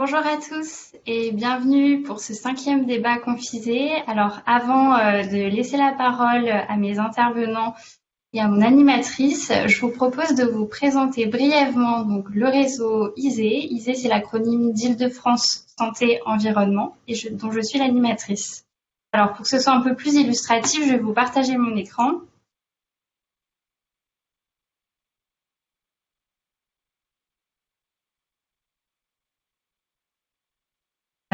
Bonjour à tous et bienvenue pour ce cinquième débat confisé. Alors avant euh, de laisser la parole à mes intervenants et à mon animatrice, je vous propose de vous présenter brièvement le réseau ISE. ISE, c'est l'acronyme d'Île-de-France Santé Environnement et dont je suis l'animatrice. Alors pour que ce soit un peu plus illustratif, je vais vous partager mon écran.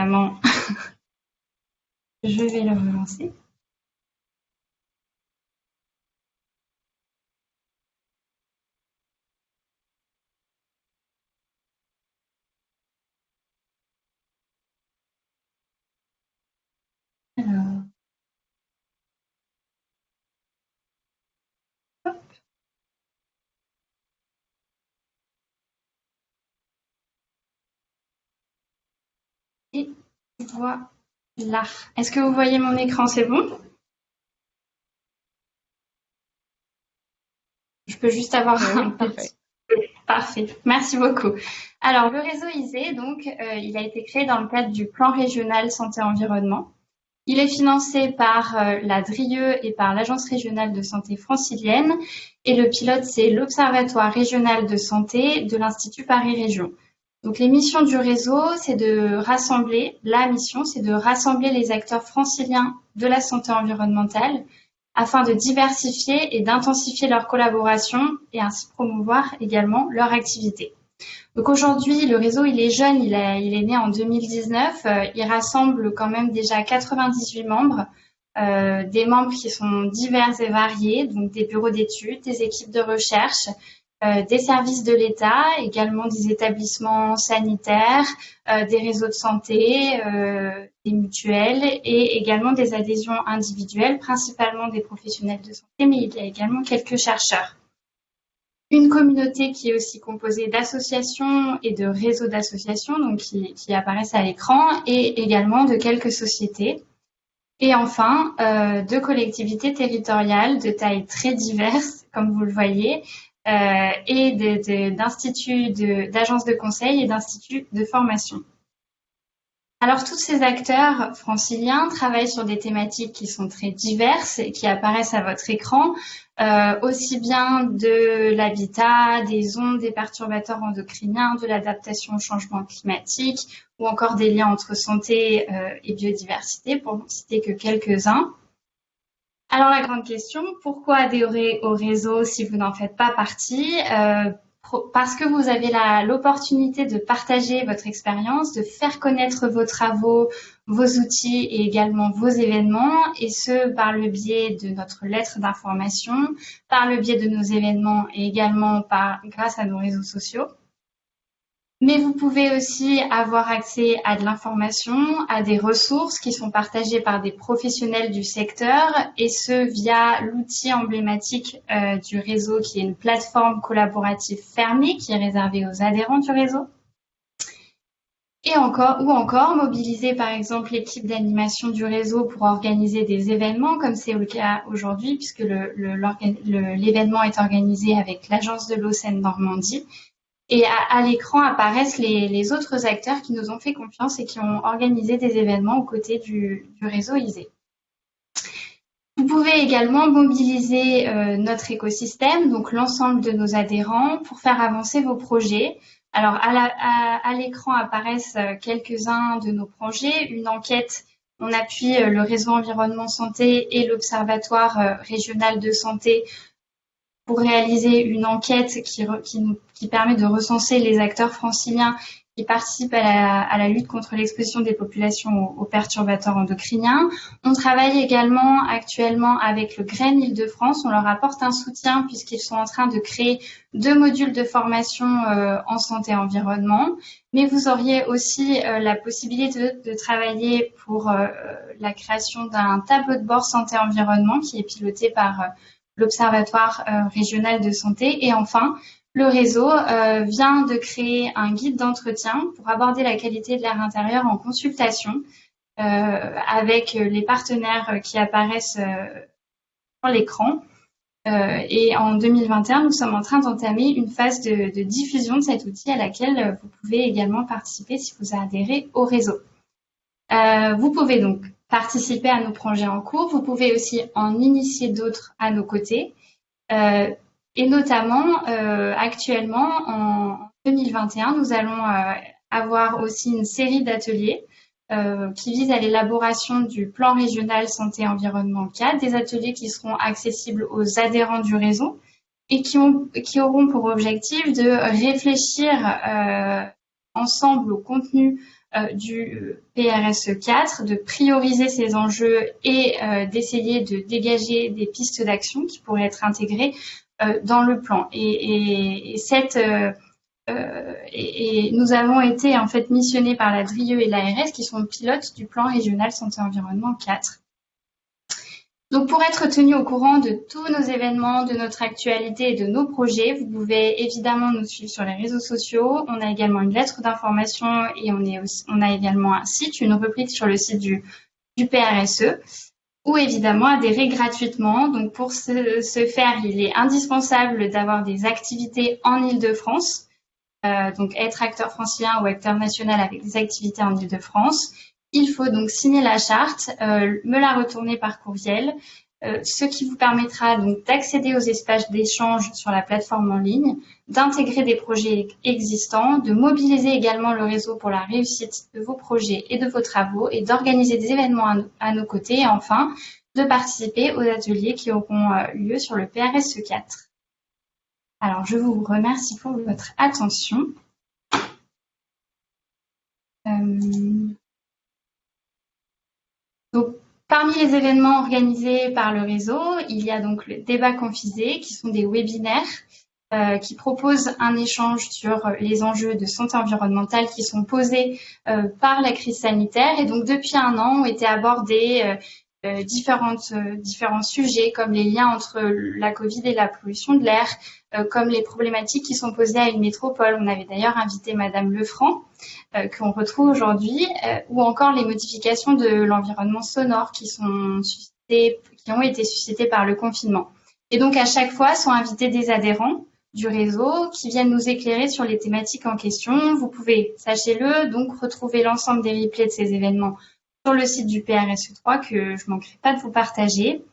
je vais le relancer. Voilà. Est-ce que vous voyez mon écran? C'est bon? Je peux juste avoir un parfait. Parfait, merci beaucoup. Alors, le réseau ISE, donc, euh, il a été créé dans le cadre du plan régional santé-environnement. Il est financé par euh, la DRIE et par l'Agence régionale de santé francilienne. Et le pilote, c'est l'Observatoire régional de santé de l'Institut Paris Région. Donc les missions du réseau, c'est de rassembler, la mission, c'est de rassembler les acteurs franciliens de la santé environnementale afin de diversifier et d'intensifier leur collaboration et ainsi promouvoir également leur activité. Donc aujourd'hui, le réseau, il est jeune, il, est né en 2019. Euh, il rassemble quand même déjà 98 membres, euh, des membres qui sont divers et variés, donc des bureaux d'études, des équipes de recherche, des services de l'État, également des établissements sanitaires, euh, des réseaux de santé, euh, des mutuelles et également des adhésions individuelles, principalement des professionnels de santé, mais il y a également quelques chercheurs. Une communauté qui est aussi composée d'associations et de réseaux d'associations, donc qui, apparaissent à l'écran, et également de quelques sociétés. Et enfin, euh, de collectivités territoriales de tailles très diverses, comme vous le voyez, euh, et d'instituts, d'agences de, conseil et d'instituts de formation. Alors, tous ces acteurs franciliens travaillent sur des thématiques qui sont très diverses et qui apparaissent à votre écran, euh, aussi bien de l'habitat, des ondes, des perturbateurs endocriniens, de l'adaptation au changement climatique ou encore des liens entre santé euh, et biodiversité, pour ne citer que quelques-uns. Alors la grande question, pourquoi adhérer au réseau si vous n'en faites pas partie? Euh, Parce que vous avez l'opportunité de partager votre expérience, de faire connaître vos travaux, vos outils et également vos événements, et ce par le biais de notre lettre d'information, par le biais de nos événements et également par, grâce à nos réseaux sociaux. Mais vous pouvez aussi avoir accès à de l'information, à des ressources qui sont partagées par des professionnels du secteur et ce via l'outil emblématique euh, du réseau qui est une plateforme collaborative fermée qui est réservée aux adhérents du réseau. Et encore, ou encore mobiliser par exemple l'équipe d'animation du réseau pour organiser des événements comme c'est le cas aujourd'hui puisque l'événement est organisé avec l'agence de l'eau Seine-Normandie et à, l'écran apparaissent les, autres acteurs qui nous ont fait confiance et qui ont organisé des événements aux côtés du, réseau ISE. Vous pouvez également mobiliser euh, notre écosystème, donc l'ensemble de nos adhérents, pour faire avancer vos projets. Alors, à l'écran apparaissent euh, quelques-uns de nos projets. Une enquête, on appuie euh, le réseau environnement santé et l'observatoire régional de santé pour réaliser une enquête qui, qui, permet de recenser les acteurs franciliens qui participent à la, lutte contre l'exposition des populations aux, perturbateurs endocriniens. On travaille également actuellement avec le GREN Île-de-France. On leur apporte un soutien puisqu'ils sont en train de créer deux modules de formation euh, en santé environnement. Mais vous auriez aussi euh, la possibilité de, travailler pour euh, la création d'un tableau de bord santé-environnement qui est piloté par l'Observatoire euh, régional de santé. Et enfin, le réseau euh, vient de créer un guide d'entretien pour aborder la qualité de l'air intérieur en consultation euh, avec les partenaires qui apparaissent sur l'écran. et en 2021, nous sommes en train d'entamer une phase de, de, diffusion de cet outil à laquelle vous pouvez également participer si vous adhérez au réseau. vous pouvez donc participer à nos projets en cours. Vous pouvez aussi en initier d'autres à nos côtés. Euh, et notamment, euh, actuellement, en 2021, nous allons euh, avoir aussi une série d'ateliers qui visent à l'élaboration du plan régional santé-environnement 4, des ateliers qui seront accessibles aux adhérents du réseau et qui, ont, qui auront pour objectif de réfléchir ensemble au contenu du PRSE 4, de prioriser ces enjeux et euh, d'essayer de dégager des pistes d'action qui pourraient être intégrées euh, dans le plan. Et, et, nous avons été en fait missionnés par la DRIE et l'ARS qui sont pilotes du plan régional santé-environnement 4. Donc pour être tenu au courant de tous nos événements, de notre actualité et de nos projets, vous pouvez évidemment nous suivre sur les réseaux sociaux. On a également une lettre d'information et on, a également un site, une rubrique sur le site du, du PRSE ou évidemment adhérer gratuitement. Donc pour ce, faire, il est indispensable d'avoir des activités en Ile-de-France, euh, donc être acteur francien ou acteur national avec des activités en Ile-de-France. Il faut donc signer la charte, euh, me la retourner par courriel, euh, ce qui vous permettra donc d'accéder aux espaces d'échange sur la plateforme en ligne, d'intégrer des projets existants, de mobiliser également le réseau pour la réussite de vos projets et de vos travaux et d'organiser des événements à, nos côtés et enfin de participer aux ateliers qui auront euh, lieu sur le PRSE 4. Alors je vous remercie pour votre attention. Donc, parmi les événements organisés par le réseau, il y a donc le débat confisé, qui sont des webinaires euh, qui proposent un échange sur les enjeux de santé environnementale qui sont posés euh, par la crise sanitaire. Et donc, depuis un an, ont été abordés euh, euh, différents sujets comme les liens entre la Covid et la pollution de l'air, euh, comme les problématiques qui sont posées à une métropole. On avait d'ailleurs invité Madame Lefranc, qu'on retrouve aujourd'hui, ou encore les modifications de l'environnement sonore qui, sont suscitées, qui ont été suscitées par le confinement. Et donc à chaque fois sont invités des adhérents du réseau qui viennent nous éclairer sur les thématiques en question. Vous pouvez, sachez-le, donc retrouver l'ensemble des replays de ces événements sur le site du PRSE3 que je ne manquerai pas de vous partager.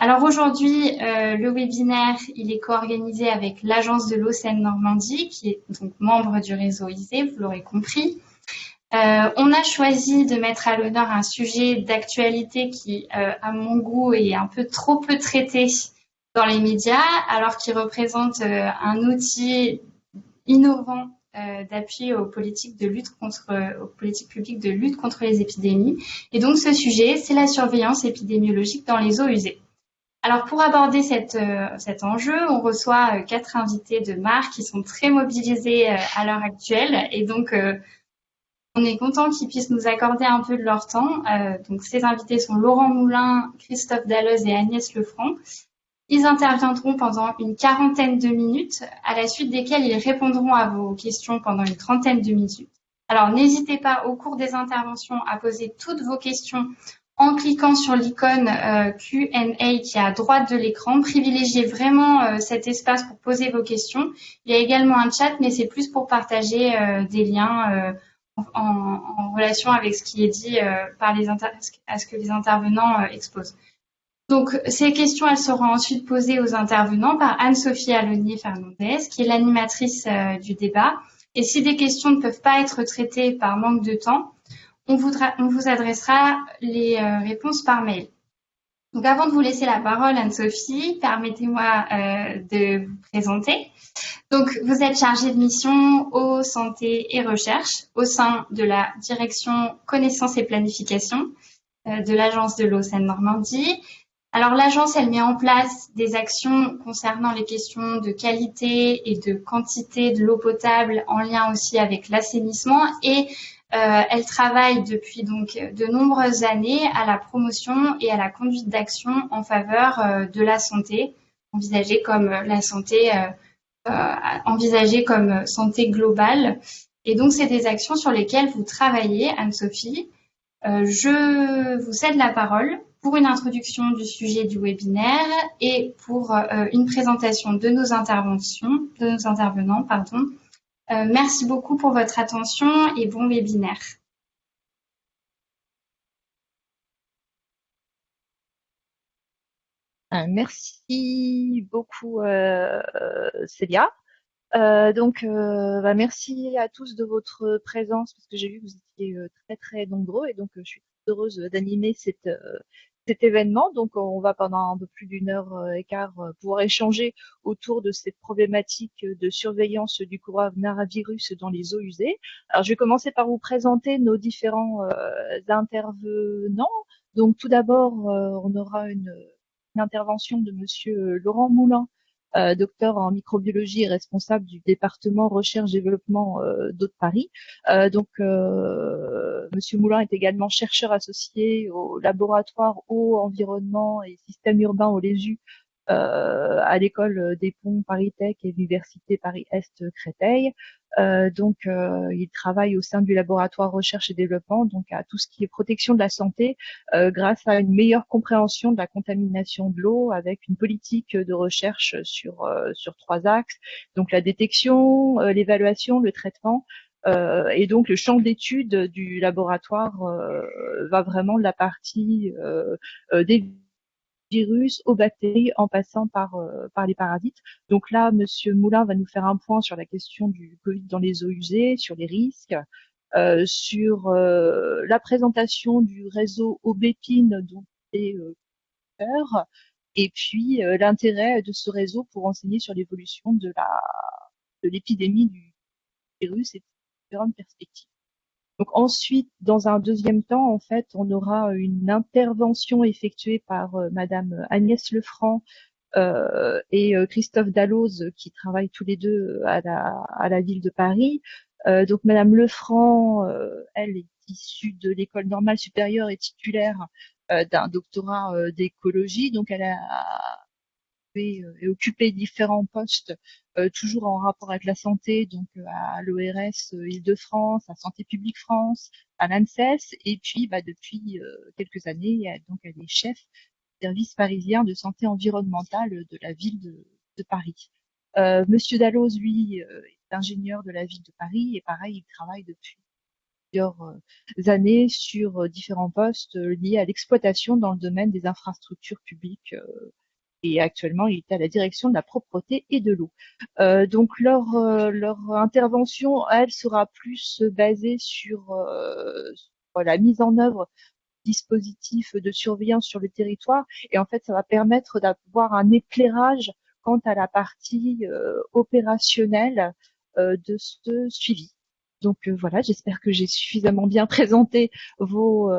Alors aujourd'hui, euh, le webinaire, il est co-organisé avec l'Agence de l'eau Seine-Normandie, qui est donc membre du réseau ISE, vous l'aurez compris. Euh, on a choisi de mettre à l'honneur un sujet d'actualité qui, euh, à mon goût, est un peu trop peu traité dans les médias, alors qu'il représente un outil innovant d'appui aux politiques de lutte contre, aux politiques publiques de lutte contre les épidémies. Et donc ce sujet, c'est la surveillance épidémiologique dans les eaux usées. Alors pour aborder euh, cet enjeu, on reçoit euh, quatre invités de marque qui sont très mobilisés à l'heure actuelle et donc on est content qu'ils puissent nous accorder un peu de leur temps. donc ces invités sont Laurent Moulin, Christophe Dalloz et Agnès Lefranc. Ils interviendront pendant une quarantaine de minutes, à la suite desquelles ils répondront à vos questions pendant une trentaine de minutes. Alors n'hésitez pas au cours des interventions à poser toutes vos questions en cliquant sur l'icône euh, Q&A qui est à droite de l'écran. Privilégiez vraiment euh, cet espace pour poser vos questions. Il y a également un chat, mais c'est plus pour partager euh, des liens en, relation avec ce qui est dit par les à ce que les intervenants exposent. Donc, ces questions, elles seront ensuite posées aux intervenants par Anne-Sophie Alonier-Fernandez, qui est l'animatrice euh, du débat. Et si des questions ne peuvent pas être traitées par manque de temps, on, vous adressera les euh, réponses par mail. Donc, avant de vous laisser la parole, Anne-Sophie, permettez-moi euh, de vous présenter. Donc, vous êtes chargée de mission eau, santé et recherche au sein de la direction connaissance et planification de l'Agence de l'eau Seine-Normandie alors l'agence, elle met en place des actions concernant les questions de qualité et de quantité de l'eau potable en lien aussi avec l'assainissement et euh, elle travaille depuis donc de nombreuses années à la promotion et à la conduite d'action en faveur euh, de la santé, envisagée comme la santé euh, envisagée comme santé globale. Et donc c'est des actions sur lesquelles vous travaillez, Anne-Sophie. je vous cède la parole pour une introduction du sujet du webinaire et pour une présentation de nos interventions, de nos intervenants, pardon. merci beaucoup pour votre attention et bon webinaire. Merci beaucoup, euh, Célia. Euh, donc, euh, bah, merci à tous de votre présence parce que j'ai vu que vous étiez très très nombreux et donc je suis heureuse d'animer cet événement. Donc, on va pendant un peu plus d'une heure et quart pouvoir échanger autour de cette problématique de surveillance du coronavirus dans les eaux usées. Alors, je vais commencer par vous présenter nos différents intervenants. Donc, tout d'abord, on aura une intervention de Monsieur euh, Laurent Moulin, euh, docteur en microbiologie et responsable du département recherche-développement euh, d'Eau de Paris. donc, Monsieur Moulin est également chercheur associé au laboratoire eau, environnement et système urbain au LESU à l'école des ponts Paris Tech et l'université Paris-Est Créteil. Euh, donc, euh, il travaille au sein du laboratoire recherche et développement, donc à tout ce qui est protection de la santé, euh, grâce à une meilleure compréhension de la contamination de l'eau, avec une politique de recherche sur sur trois axes. Donc, la détection, l'évaluation, le traitement. et donc le champ d'étude du laboratoire va vraiment de la partie des virus aux bactéries en passant par, euh, par les parasites. Donc là, Monsieur Moulin va nous faire un point sur la question du Covid dans les eaux usées, sur les risques, euh, sur euh, la présentation du réseau Aubépine dont est et puis l'intérêt de ce réseau pour enseigner sur l'évolution de de l'épidémie du virus et différentes perspectives. Donc ensuite, dans un deuxième temps, en fait, on aura une intervention effectuée par euh, Madame Agnès Lefranc euh, et euh, Christophe Dalloz, qui travaillent tous les deux à la, à la ville de Paris. donc Madame Lefranc, elle est issue de l'école normale supérieure et titulaire d'un doctorat d'écologie. Donc elle a et occupé différents postes euh, toujours en rapport avec la santé, donc euh, à l'ORS euh, Île-de-France, à Santé publique France, à l'ANSES, et puis bah, depuis quelques années, donc elle est chef du service parisien de santé environnementale de la ville de, Paris. Monsieur Dalloz, lui, est ingénieur de la ville de Paris et pareil, il travaille depuis plusieurs années sur différents postes liés à l'exploitation dans le domaine des infrastructures publiques et actuellement il est à la direction de la propreté et de l'eau. Euh, donc leur euh, leur intervention, elle sera plus basée sur, euh, sur la mise en œuvre dispositifs de surveillance sur le territoire et en fait ça va permettre d'avoir un éclairage quant à la partie opérationnelle de ce suivi. Donc voilà, j'espère que j'ai suffisamment bien présenté vos,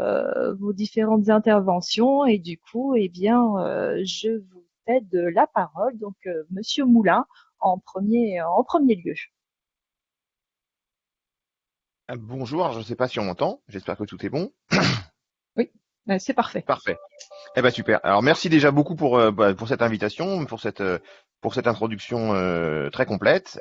vos différentes interventions et du coup, eh bien, je vous de la parole. Donc, euh, Monsieur Moulin, en premier, en premier lieu. Ah, bonjour, je ne sais pas si on m'entend. J'espère que tout est bon. oui, euh, c'est parfait. Parfait. Eh ben super. Alors merci déjà beaucoup pour euh, bah, pour cette invitation, pour cette pour cette introduction très complète.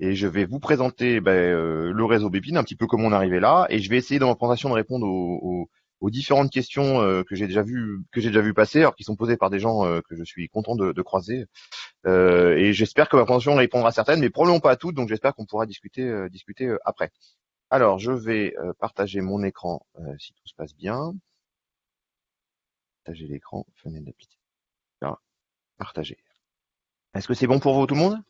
et je vais vous présenter ben, le réseau Bépine, un petit peu comment on est arrivé là, et je vais essayer dans ma présentation de répondre aux aux différentes questions euh, que j'ai déjà vu que j'ai déjà vu passer, alors qui sont posées par des gens euh, que je suis content de, croiser. Euh, et j'espère que ma présentation répondra à certaines, mais probablement pas à toutes. Donc j'espère qu'on pourra discuter discuter après. Alors je vais partager mon écran si tout se passe bien. Partager l'écran, fenêtre d'application. Partager. Est-ce que c'est bon pour vous tout le monde?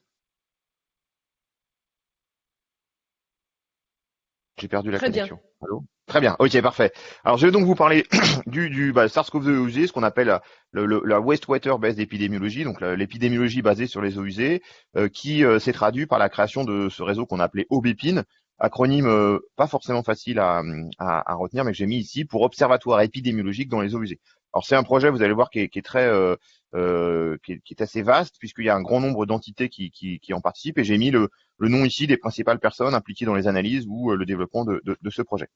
J'ai perdu la connexion. Allô? Très bien, ok, parfait. Alors je vais donc vous parler du, du bah, SARS-CoV-2 eaux usées, ce qu'on appelle la, la wastewater based épidémiologie, donc l'épidémiologie basée sur les eaux usées, euh, qui euh, s'est traduit par la création de ce réseau qu'on appelait OBEPIN, acronyme euh, pas forcément facile à, à, à retenir, mais que j'ai mis ici pour Observatoire épidémiologique dans les eaux usées. Alors c'est un projet, vous allez voir, qui est, qui est très, euh, qui, est, qui, est, assez vaste puisqu'il y a un grand nombre d'entités qui, qui, en participent et j'ai mis le, le, nom ici des principales personnes impliquées dans les analyses ou le développement de, de, de ce projet.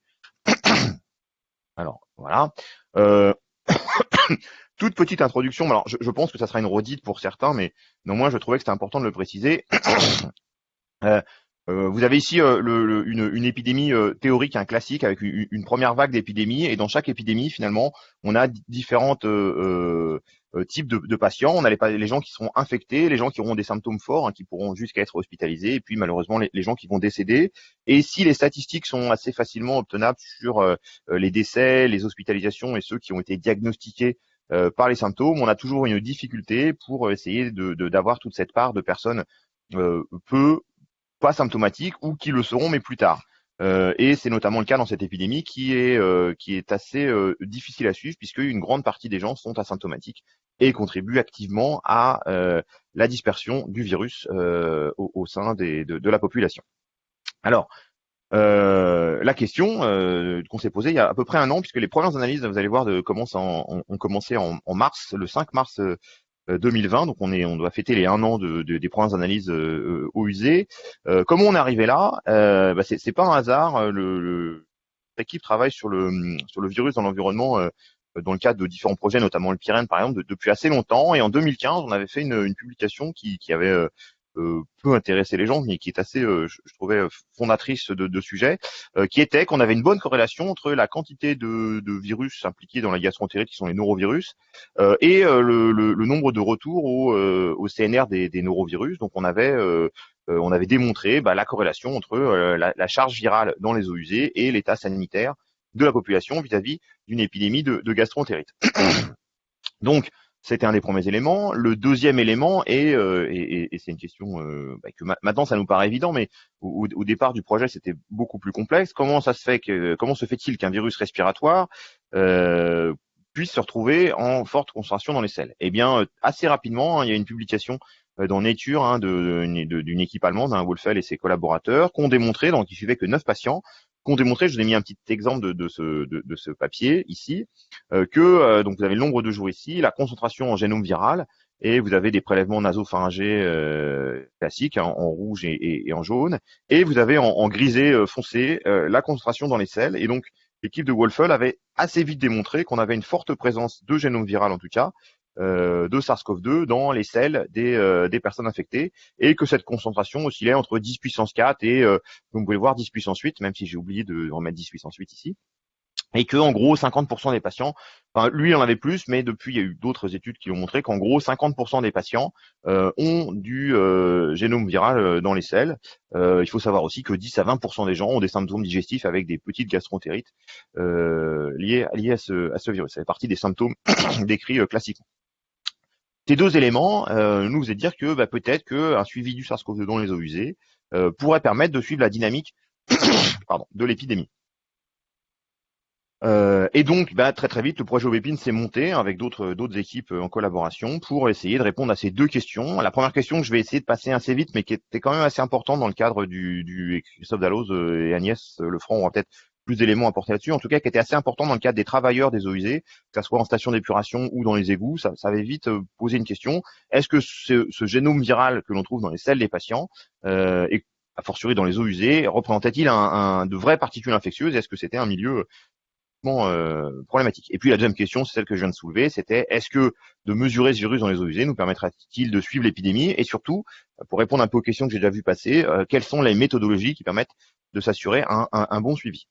Alors voilà. Euh, toute petite introduction. Alors je, je, pense que ça sera une redite pour certains, mais néanmoins je trouvais que c'était important de le préciser. euh, vous avez ici une, épidémie théorique, un classique, avec une, première vague d'épidémie, et dans chaque épidémie, finalement, on a différentes euh, type de, de, patients. On a les, les, gens qui seront infectés, les gens qui auront des symptômes forts, hein, qui pourront jusqu'à être hospitalisés, et puis malheureusement les, gens qui vont décéder. Et si les statistiques sont assez facilement obtenables sur euh, euh, les décès, les hospitalisations et ceux qui ont été diagnostiqués par les symptômes, on a toujours une difficulté pour essayer d'avoir de, d'avoir toute cette part de personnes peu pas symptomatiques ou qui le seront mais plus tard. Euh, et c'est notamment le cas dans cette épidémie qui est, euh, qui est assez euh, difficile à suivre puisque une grande partie des gens sont asymptomatiques et contribuent activement à la dispersion du virus au, au, sein des, de, de, la population. Alors, la question qu'on s'est posée il y a à peu près un an, puisque les premières analyses, vous allez voir, de, commencent en, ont commencé en, en, mars, le 5 mars 2020, donc on est, on doit fêter les un an de, des premières analyses euh, au usé. Euh, comment on est arrivé là? Euh, bah C'est pas un hasard. Euh, le, l'équipe travaille sur le sur le virus dans l'environnement dans le cadre de différents projets, notamment le Pyrène par exemple, depuis assez longtemps. Et en 2015, on avait fait une, une publication qui, qui avait euh, peut intéresser les gens, mais qui est assez, euh, je, trouvais, euh, fondatrice de, de sujet, qui était qu'on avait une bonne corrélation entre la quantité de, virus impliqués dans la gastroentérite, qui sont les norovirus, et le, nombre de retours au, CNR des, des, norovirus. Donc on avait on avait démontré bah, la corrélation entre la, la, charge virale dans les eaux usées et l'état sanitaire de la population vis-à-vis d'une épidémie de, de gastroentérite. Donc, c'était un des premiers éléments. Le deuxième élément est, euh, et, c'est une question euh, bah, que maintenant ça nous paraît évident, mais au, départ du projet c'était beaucoup plus complexe. Comment ça se fait que, comment se fait-il qu'un virus respiratoire euh, puisse se retrouver en forte concentration dans les selles? Eh bien, assez rapidement, hein, il y a une publication dans Nature hein, d'une équipe allemande, hein, Wolfel et ses collaborateurs, qui ont démontré, donc il suivait que neuf patients, qu'ont démontré, je vous ai mis un petit exemple de, ce, papier ici, euh, que euh, donc vous avez le nombre de jours ici, la concentration en génome viral, et vous avez des prélèvements nasopharyngés euh, classiques hein, en rouge et, en jaune, et vous avez en, grisé foncé la concentration dans les selles, et donc l'équipe de Wolfel avait assez vite démontré qu'on avait une forte présence de génome viral en tout cas, de SARS-CoV-2 dans les selles des, euh, des, personnes infectées et que cette concentration oscillait entre 10 puissance 4 et, euh, vous pouvez voir, 10 puissance 8, même si j'ai oublié de remettre 10 puissance 8 ici et que en gros 50% des patients, enfin lui il en avait plus, mais depuis il y a eu d'autres études qui ont montré qu'en gros 50% des patients euh, ont du euh, génome viral euh, dans les selles. il faut savoir aussi que 10 à 20% des gens ont des symptômes digestifs avec des petites gastroentérites liées, liées à, ce, à ce virus. Ça fait partie des symptômes décrits classiquement. Ces deux éléments nous faisaient dire que bah, peut-être qu'un suivi du SARS-CoV-2 dans les eaux usées pourrait permettre de suivre la dynamique de l'épidémie. Euh, et donc, bah, très très vite, le projet Obépine s'est monté avec d'autres équipes euh, en collaboration pour essayer de répondre à ces deux questions. La première question que je vais essayer de passer assez vite, mais qui était quand même assez importante dans le cadre du, du Christophe Dalloz euh, et Agnès Lefranc aura peut-être plus d'éléments à porter là-dessus. En tout cas, qui était assez important dans le cadre des travailleurs des eaux usées, que ce soit en station d'épuration ou dans les égouts. Ça, avait vite posé une question. Est-ce que ce, génome viral que l'on trouve dans les selles des patients euh, et a fortiori dans les eaux usées, représentait-il un, de vraies particules infectieuses? Est-ce que c'était un milieu euh, problématique? Et puis la deuxième question, c'est celle que je viens de soulever, c'était est-ce que de mesurer ce virus dans les eaux usées nous permettra-t-il de suivre l'épidémie? Et surtout, pour répondre un peu aux questions que j'ai déjà vues passer, euh, quelles sont les méthodologies qui permettent de s'assurer un, bon suivi?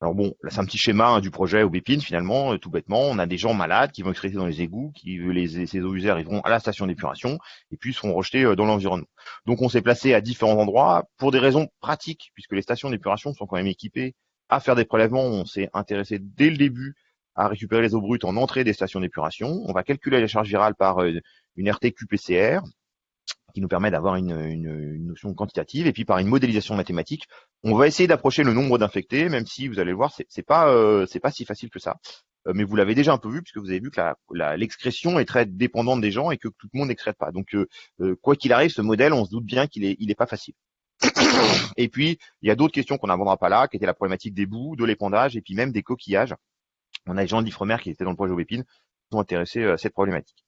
Alors bon, là c'est un petit schéma hein, du projet Aubépine finalement, euh, tout bêtement. On a des gens malades qui vont traités dans les égouts, qui les, ces eaux usées arriveront à la station d'épuration et puis seront rejetés dans l'environnement. Donc on s'est placé à différents endroits pour des raisons pratiques, puisque les stations d'épuration sont quand même équipées à faire des prélèvements. On s'est intéressé dès le début à récupérer les eaux brutes en entrée des stations d'épuration. On va calculer les charges virales par euh, une RT-QPCR qui nous permet d'avoir une, une, notion quantitative et puis par une modélisation mathématique, on va essayer d'approcher le nombre d'infectés, même si vous allez le voir, c'est pas euh, c'est pas si facile que ça. Euh, mais vous l'avez déjà un peu vu puisque vous avez vu que l'excrétion est très dépendante des gens et que tout le monde n'excrète pas. Donc quoi qu'il arrive, ce modèle, on se doute bien qu'il est il est pas facile. Et puis, il y a d'autres questions qu'on n'abordera pas là, qui étaient la problématique des bouts, de l'épandage et puis même des coquillages. On a des gens de l'Ifremer qui étaient dans le projet Aubépine, qui sont intéressés euh, à cette problématique.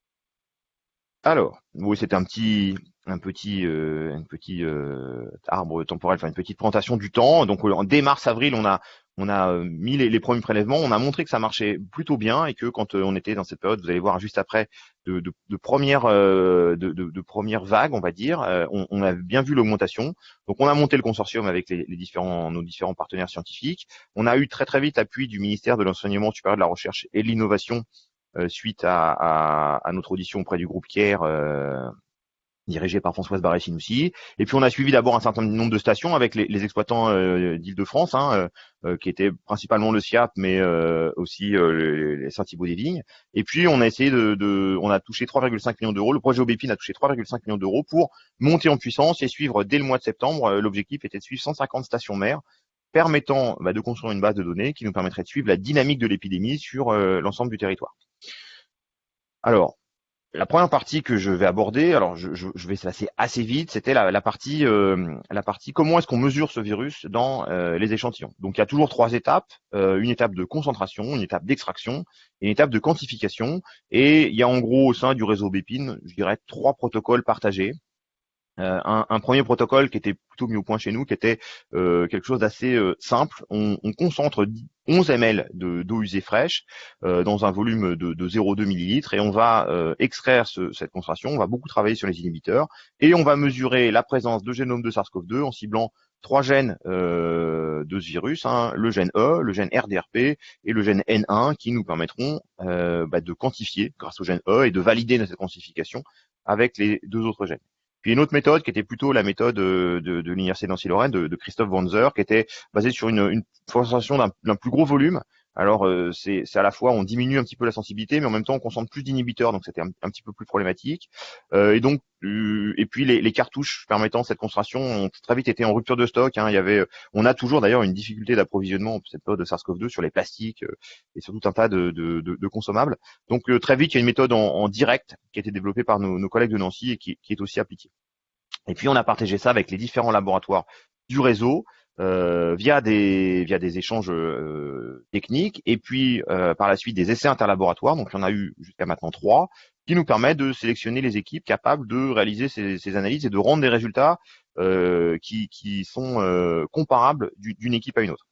Alors, oui, c'était un petit, un petit, euh, un euh, arbre temporel, enfin une petite présentation du temps. Donc, dès mars-avril, on a, on a mis les, premiers prélèvements, on a montré que ça marchait plutôt bien et que quand on était dans cette période, vous allez voir juste après, de, de, de première de, première vague, on va dire, on, a bien vu l'augmentation. Donc on a monté le consortium avec les, différents nos différents partenaires scientifiques. On a eu très très vite appui du ministère de l'enseignement supérieur de la recherche et de l'innovation suite à, à, notre audition auprès du groupe Kier dirigé par Françoise Barré-Sinoussi. Et puis on a suivi d'abord un certain nombre de stations avec les, exploitants euh, d'Île-de-France, hein, euh, euh, qui étaient principalement le SIAP, mais aussi les Saint-Thibaud des Vignes. Et puis on a essayé de, on a touché 3,5 millions d'euros. Le projet Aubépine a touché 3,5 millions d'euros pour monter en puissance et suivre dès le mois de septembre. L'objectif était de suivre 150 stations mères permettant bah, de construire une base de données qui nous permettrait de suivre la dynamique de l'épidémie sur l'ensemble du territoire. Alors, la première partie que je vais aborder, alors je, vais passer assez vite, c'était la, partie euh, la partie comment est-ce qu'on mesure ce virus dans euh, les échantillons. Donc il y a toujours trois étapes euh, une étape de concentration, une étape d'extraction une étape de quantification. Et il y a en gros au sein du réseau Bépine, je dirais trois protocoles partagés. Un, premier protocole qui était plutôt mis au point chez nous, qui était quelque chose d'assez simple. On, concentre 11 ml d'eau usée fraîche dans un volume de, de 0,2 ml et on va extraire cette concentration. On va beaucoup travailler sur les inhibiteurs et on va mesurer la présence de génome de SARS-CoV-2 en ciblant trois gènes de ce virus, hein, le gène E, le gène RDRP et le gène N1 qui nous permettront bah, de quantifier grâce au gène E et de valider cette quantification avec les deux autres gènes. Puis une autre méthode qui était plutôt la méthode euh, de, l'université Nancy-Lorraine de, Christophe Wanzer, qui était basée sur une, une d'un plus gros volume. Alors euh, c'est à la fois on diminue un petit peu la sensibilité, mais en même temps on concentre plus d'inhibiteurs, donc c'était un, petit peu plus problématique. Euh, et donc euh, et puis les, les, cartouches permettant cette concentration ont très vite été en rupture de stock. Hein. Il y avait, on a toujours d'ailleurs une difficulté d'approvisionnement cette période de SARS-CoV-2 sur les plastiques et sur tout un tas de, de, de, de consommables. Donc très vite il y a une méthode en, en, direct qui a été développée par nos, nos collègues de Nancy et qui, qui est aussi appliquée. Et puis on a partagé ça avec les différents laboratoires du réseau. Euh, via des via des échanges euh, techniques et puis euh, par la suite des essais interlaboratoires. Donc il y en a eu jusqu'à maintenant trois qui nous permettent de sélectionner les équipes capables de réaliser ces, ces analyses et de rendre des résultats qui, qui sont comparables d'une équipe à une autre.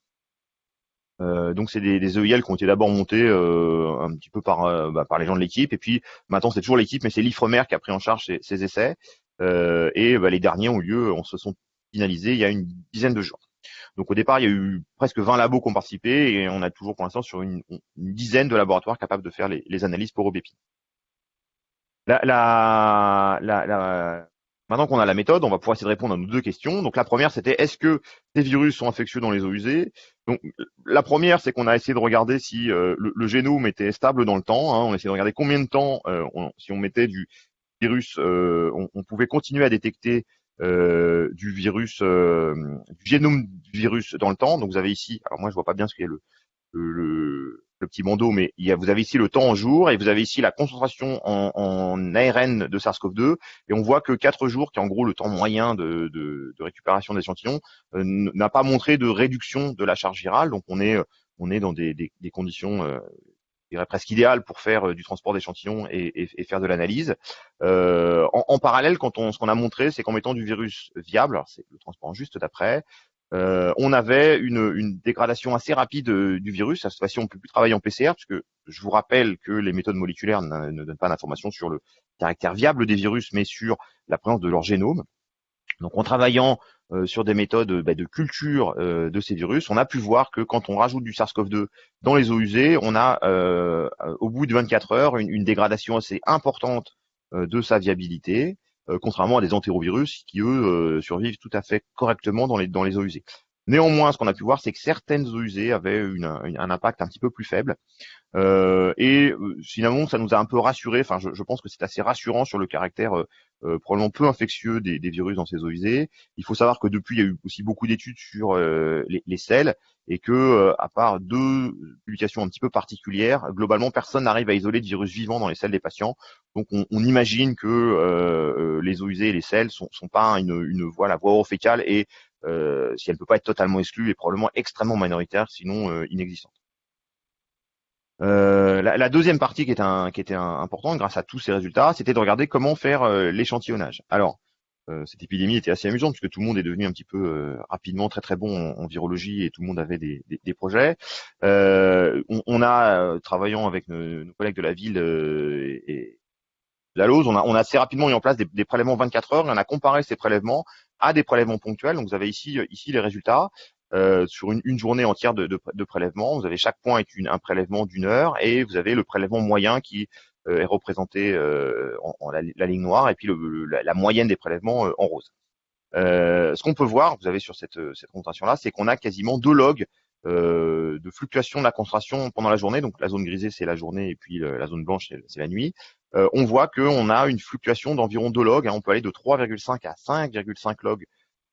donc c'est des, des, EIL qui ont été d'abord montés un petit peu par, bah, par les gens de l'équipe et puis maintenant c'est toujours l'équipe mais c'est l'IFREMER qui a pris en charge ces, ces essais et bah, les derniers ont lieu, on se sont finalisés il y a une dizaine de jours. Donc au départ, il y a eu presque 20 labos qui ont participé et on a toujours pour l'instant sur une, dizaine de laboratoires capables de faire les, analyses pour OBP. La, maintenant qu'on a la méthode, on va pouvoir essayer de répondre à nos deux questions. Donc la première, c'était est-ce que ces virus sont infectieux dans les eaux usées? Donc la première, c'est qu'on a essayé de regarder si euh, le, génome était stable dans le temps. Hein. On a essayé de regarder combien de temps, euh, si on mettait du virus, euh, on, pouvait continuer à détecter euh, du virus, euh, du génome du virus dans le temps. Donc vous avez ici, alors moi je vois pas bien ce a le, le, le, petit bandeau, mais il y a, vous avez ici le temps en jour et vous avez ici la concentration en, en ARN de SARS-CoV-2 et on voit que 4 jours, qui est en gros le temps moyen de, de, de récupération d'échantillons, euh, n'a pas montré de réduction de la charge virale. Donc on est on est dans des, des, des conditions dirais presque idéal pour faire euh, du transport d'échantillons et, faire de l'analyse. Euh, en, parallèle, quand on, ce qu'on a montré, c'est qu'en mettant du virus viable, c'est le transport juste d'après, euh, on avait une, une, dégradation assez rapide euh, du virus. À cette fois-ci, on ne peut plus travailler en PCR, puisque je vous rappelle que les méthodes moléculaires ne donnent pas d'informations sur le caractère viable des virus, mais sur la présence de leur génome. Donc en travaillant euh, sur des méthodes bah, de culture euh, de ces virus, on a pu voir que quand on rajoute du SARS-CoV-2 dans les eaux usées, on a euh, au bout de 24 heures une, dégradation assez importante de sa viabilité, contrairement à des entérovirus qui eux survivent tout à fait correctement dans les, dans les eaux usées. Néanmoins, ce qu'on a pu voir, c'est que certaines eaux usées avaient un impact un petit peu plus faible. Euh, et finalement, ça nous a un peu rassuré. Enfin, je, pense que c'est assez rassurant sur le caractère euh, probablement peu infectieux des, virus dans ces eaux usées. Il faut savoir que depuis, il y a eu aussi beaucoup d'études sur euh, les, les, sels et que, euh, à part deux publications un petit peu particulières, globalement, personne n'arrive à isoler de virus vivants dans les selles des patients. Donc, on, on imagine que les eaux usées et les sels sont, sont pas une, une voie, la voie orofécale et si elle ne peut pas être totalement exclue, est probablement extrêmement minoritaire, sinon inexistante. Euh, la, deuxième partie qui, un, qui était importante grâce à tous ces résultats, c'était de regarder comment faire euh, l'échantillonnage. Alors, cette épidémie était assez amusante puisque tout le monde est devenu un petit peu rapidement très très bon en, virologie et tout le monde avait des, des, projets. On, on, a travaillant avec nos, nos, collègues de la ville et, la LOSE, on a, on a assez rapidement mis en place des, des, prélèvements 24 heures et on a comparé ces prélèvements à des prélèvements ponctuels. Donc vous avez ici, ici les résultats. Euh, sur une, une, journée entière de, de, de, prélèvement. Vous avez chaque point est une, un prélèvement d'une heure et vous avez le prélèvement moyen qui euh, est représenté euh, en, en la, ligne noire et puis le, la, la, moyenne des prélèvements en rose. ce qu'on peut voir, vous avez sur cette, cette concentration-là, c'est qu'on a quasiment deux logs euh, de fluctuation de la concentration pendant la journée. Donc la zone grisée c'est la journée et puis la zone blanche c'est la nuit. Euh, on voit qu'on a une fluctuation d'environ 2 logs. Hein, on peut aller de 3,5 à 5,5 logs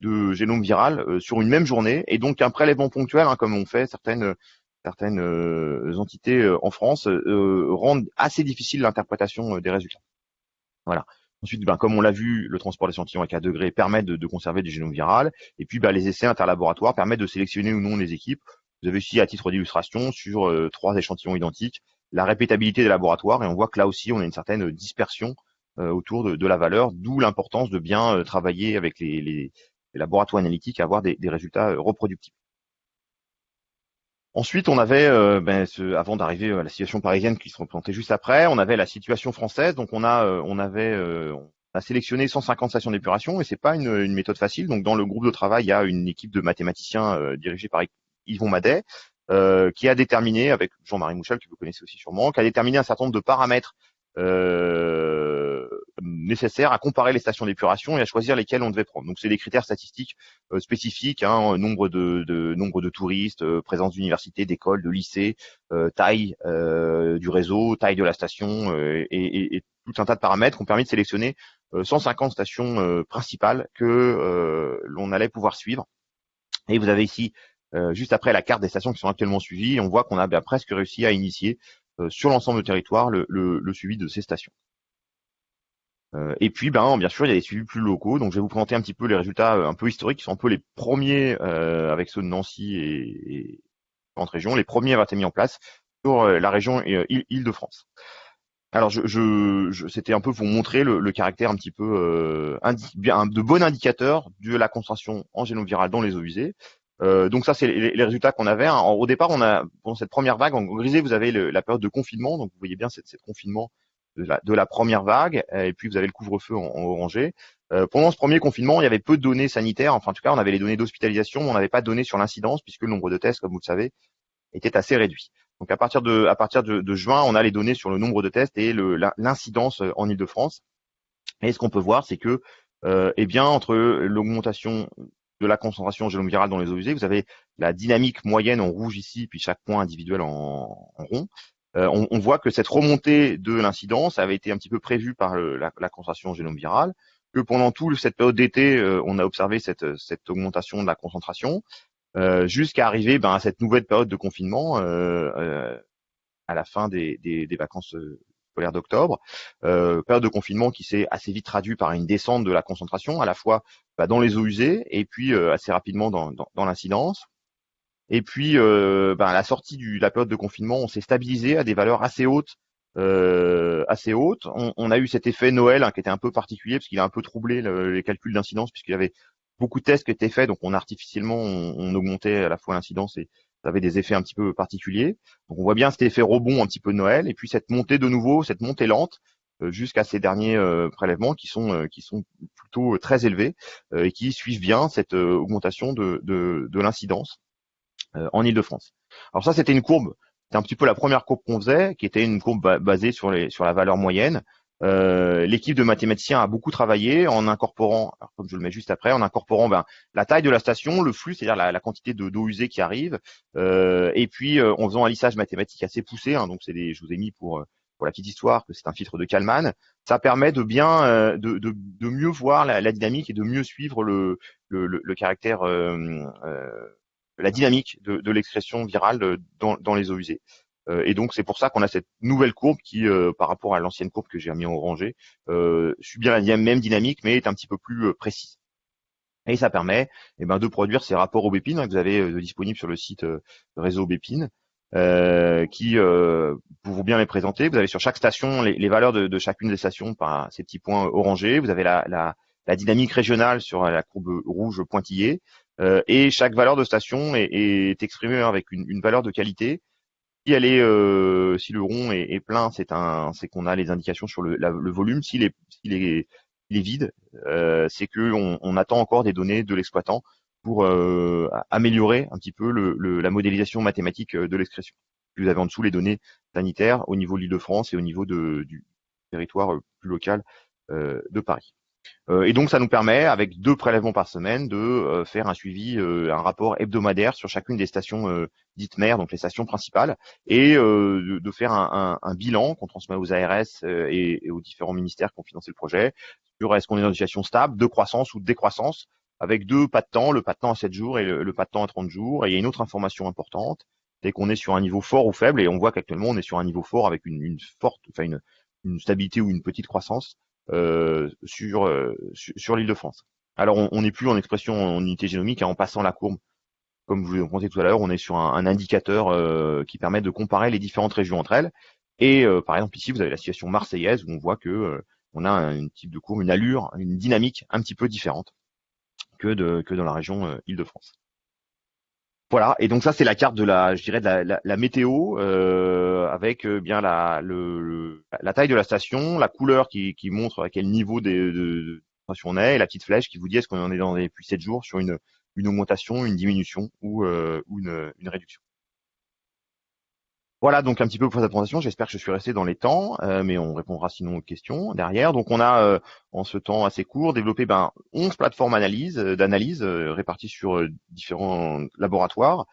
de génome viral euh, sur une même journée, et donc un prélèvement ponctuel, hein, comme on fait certaines certaines euh, entités euh, en France, rendent assez difficile l'interprétation des résultats. Voilà. Ensuite, ben, comme on l'a vu, le transport d'échantillons à 4 degrés permet de, conserver du génome viral. Et puis, ben, les essais interlaboratoires permettent de sélectionner ou non les équipes. Vous avez ici, à titre d'illustration, sur trois échantillons identiques, la répétabilité des laboratoires. Et on voit que là aussi, on a une certaine dispersion autour de, la valeur, d'où l'importance de bien travailler avec les, laboratoires analytiques à avoir des, des résultats euh, reproductibles. Ensuite, on avait, euh, ben, ce, avant d'arriver à la situation parisienne qui se représentait juste après, on avait la situation française. Donc, on a, euh, on avait, on a sélectionné 150 stations d'épuration et c'est pas une, une, méthode facile. Donc, dans le groupe de travail, il y a une équipe de mathématiciens dirigée par Yvon Madet qui a déterminé, avec Jean-Marie Mouchel que vous connaissez aussi sûrement, qui a déterminé un certain nombre de paramètres euh, nécessaires à comparer les stations d'épuration et à choisir lesquelles on devait prendre. Donc c'est des critères statistiques euh, spécifiques, hein, nombre de, de, nombre de touristes, euh, présence d'universités, d'écoles, de lycées, taille du réseau, taille de la station et, et, et, tout un tas de paramètres qui ont permis de sélectionner 150 stations principales que l'on allait pouvoir suivre. Et vous avez ici juste après la carte des stations qui sont actuellement suivies, on voit qu'on a bien presque réussi à initier euh, sur l'ensemble du territoire le, le, suivi de ces stations. Euh, et puis, ben, bien sûr, il y a des suivis plus locaux. Donc, je vais vous présenter un petit peu les résultats euh, un peu historiques, qui sont un peu les premiers avec ceux de Nancy et, et entre régions, les premiers à été mis en place sur la région Île-de-France. Alors, je, je, c'était un peu pour montrer le, le caractère un petit peu euh, bien, de bon indicateur de la concentration en génome viral dans les eaux usées. Euh, donc ça, c'est les, résultats qu'on avait. Au départ, on a pendant cette première vague, en grisé, vous avez la période de confinement. Donc vous voyez bien cette, cette confinement de la, de la, première vague. Et puis vous avez le couvre-feu en, en, orangé. Euh, pendant ce premier confinement, il y avait peu de données sanitaires. Enfin, en tout cas, on avait les données d'hospitalisation, mais on n'avait pas de données sur l'incidence puisque le nombre de tests, comme vous le savez, était assez réduit. Donc à partir de, à partir de, juin, on a les données sur le nombre de tests et l'incidence en Ile-de-France. Et ce qu'on peut voir, c'est que euh, eh bien, entre l'augmentation de la concentration génome virale dans les eaux usées. Vous avez la dynamique moyenne en rouge ici, puis chaque point individuel en, rond. Euh, on, voit que cette remontée de l'incidence avait été un petit peu prévue par la, concentration génome virale, que pendant toute cette période d'été, euh, on a observé cette, augmentation de la concentration, euh, jusqu'à arriver ben, à cette nouvelle période de confinement à la fin des, vacances d'octobre, euh, période de confinement qui s'est assez vite traduit par une descente de la concentration, à la fois bah, dans les eaux usées et puis assez rapidement dans, l'incidence. Et puis, euh, bah, à la sortie de la période de confinement, on s'est stabilisé à des valeurs assez hautes. Euh, assez hautes. On, a eu cet effet Noël hein, qui était un peu particulier parce qu'il a un peu troublé les calculs d'incidence puisqu'il y avait beaucoup de tests qui étaient faits, donc on artificiellement on, on augmentait à la fois l'incidence et, ça avait des effets un petit peu particuliers. Donc on voit bien cet effet rebond un petit peu de Noël, et puis cette montée de nouveau, cette montée lente euh, jusqu'à ces derniers euh, prélèvements qui sont euh, qui sont plutôt très élevés et qui suivent bien cette augmentation de, de, de l'incidence en Ile-de-France. Alors ça, c'était une courbe, c'était un petit peu la première courbe qu'on faisait, qui était une courbe basée sur les sur la valeur moyenne. Euh, l'équipe de mathématiciens a beaucoup travaillé en incorporant, comme je le mets juste après, en incorporant ben, la taille de la station, le flux, c'est-à-dire la, quantité de d'eau usée qui arrive, euh, et puis euh, en faisant un lissage mathématique assez poussé. Hein, donc des, je vous ai mis pour pour la petite histoire que c'est un filtre de Kalman. Ça permet de bien de, de, de, mieux voir la, la, dynamique et de mieux suivre le le, le, caractère la dynamique de, de l'expression virale dans, dans les eaux usées. Euh, et donc c'est pour ça qu'on a cette nouvelle courbe qui, euh, par rapport à l'ancienne courbe que j'ai mis en orangé, euh, bien la même dynamique, mais est un petit peu plus précise. Et ça permet eh ben, de produire ces rapports au Bépine hein, que vous avez disponibles sur le site réseau Bépine. qui euh, pour bien les présenter. Vous avez sur chaque station les, valeurs de, chacune des stations par ces petits points orangés. Vous avez la, la dynamique régionale sur la courbe rouge pointillée. Et chaque valeur de station est, exprimée avec une, valeur de qualité. Si elle est, si le rond est, plein, c'est un, c'est qu'on a les indications sur le, le volume. S'il est, s'il est, il est vide, c'est que on, attend encore des données de l'exploitant pour améliorer un petit peu le, la modélisation mathématique de l'expression. Vous avez en dessous les données sanitaires au niveau de l'Île-de-France et au niveau du territoire plus local de Paris. Euh, et donc ça nous permet, avec deux prélèvements par semaine, de euh, faire un suivi, euh, un rapport hebdomadaire sur chacune des stations dites mères, donc les stations principales, et de, faire un, bilan qu'on transmet aux ARS et, aux différents ministères qui ont financé le projet sur est-ce qu'on est dans une situation stable, de croissance ou de décroissance, avec deux pas de temps, le pas de temps à 7 jours et le, pas de temps à 30 jours. Et il y a une autre information importante, c'est qu'on est sur un niveau fort ou faible, et on voit qu'actuellement on est sur un niveau fort avec une, forte, enfin une stabilité ou une petite croissance euh, sur, euh, sur, l'île de France. Alors on n'est plus en expression en unité génomique, hein, en passant la courbe, comme vous l'ai montré tout à l'heure, on est sur un, indicateur euh, qui permet de comparer les différentes régions entre elles. Et par exemple ici, vous avez la situation marseillaise où on voit que on a un type de courbe, une allure, une dynamique un petit peu différente que, que dans la région Île-de-France. Voilà, et donc ça c'est la carte de la, je dirais de la, météo euh, avec euh, bien la, le, la taille de la station, la couleur qui, montre à quel niveau de, de, on est, et la petite flèche qui vous dit est-ce qu'on en est dans depuis 7 jours sur une, une augmentation, une diminution ou, euh, ou une, une réduction. Voilà donc un petit peu pour cette présentation. J'espère que je suis resté dans les temps, euh, mais on répondra sinon aux questions derrière. Donc on a euh, en ce temps assez court développé ben, 11 plateformes analyse, euh, d'analyse réparties sur différents laboratoires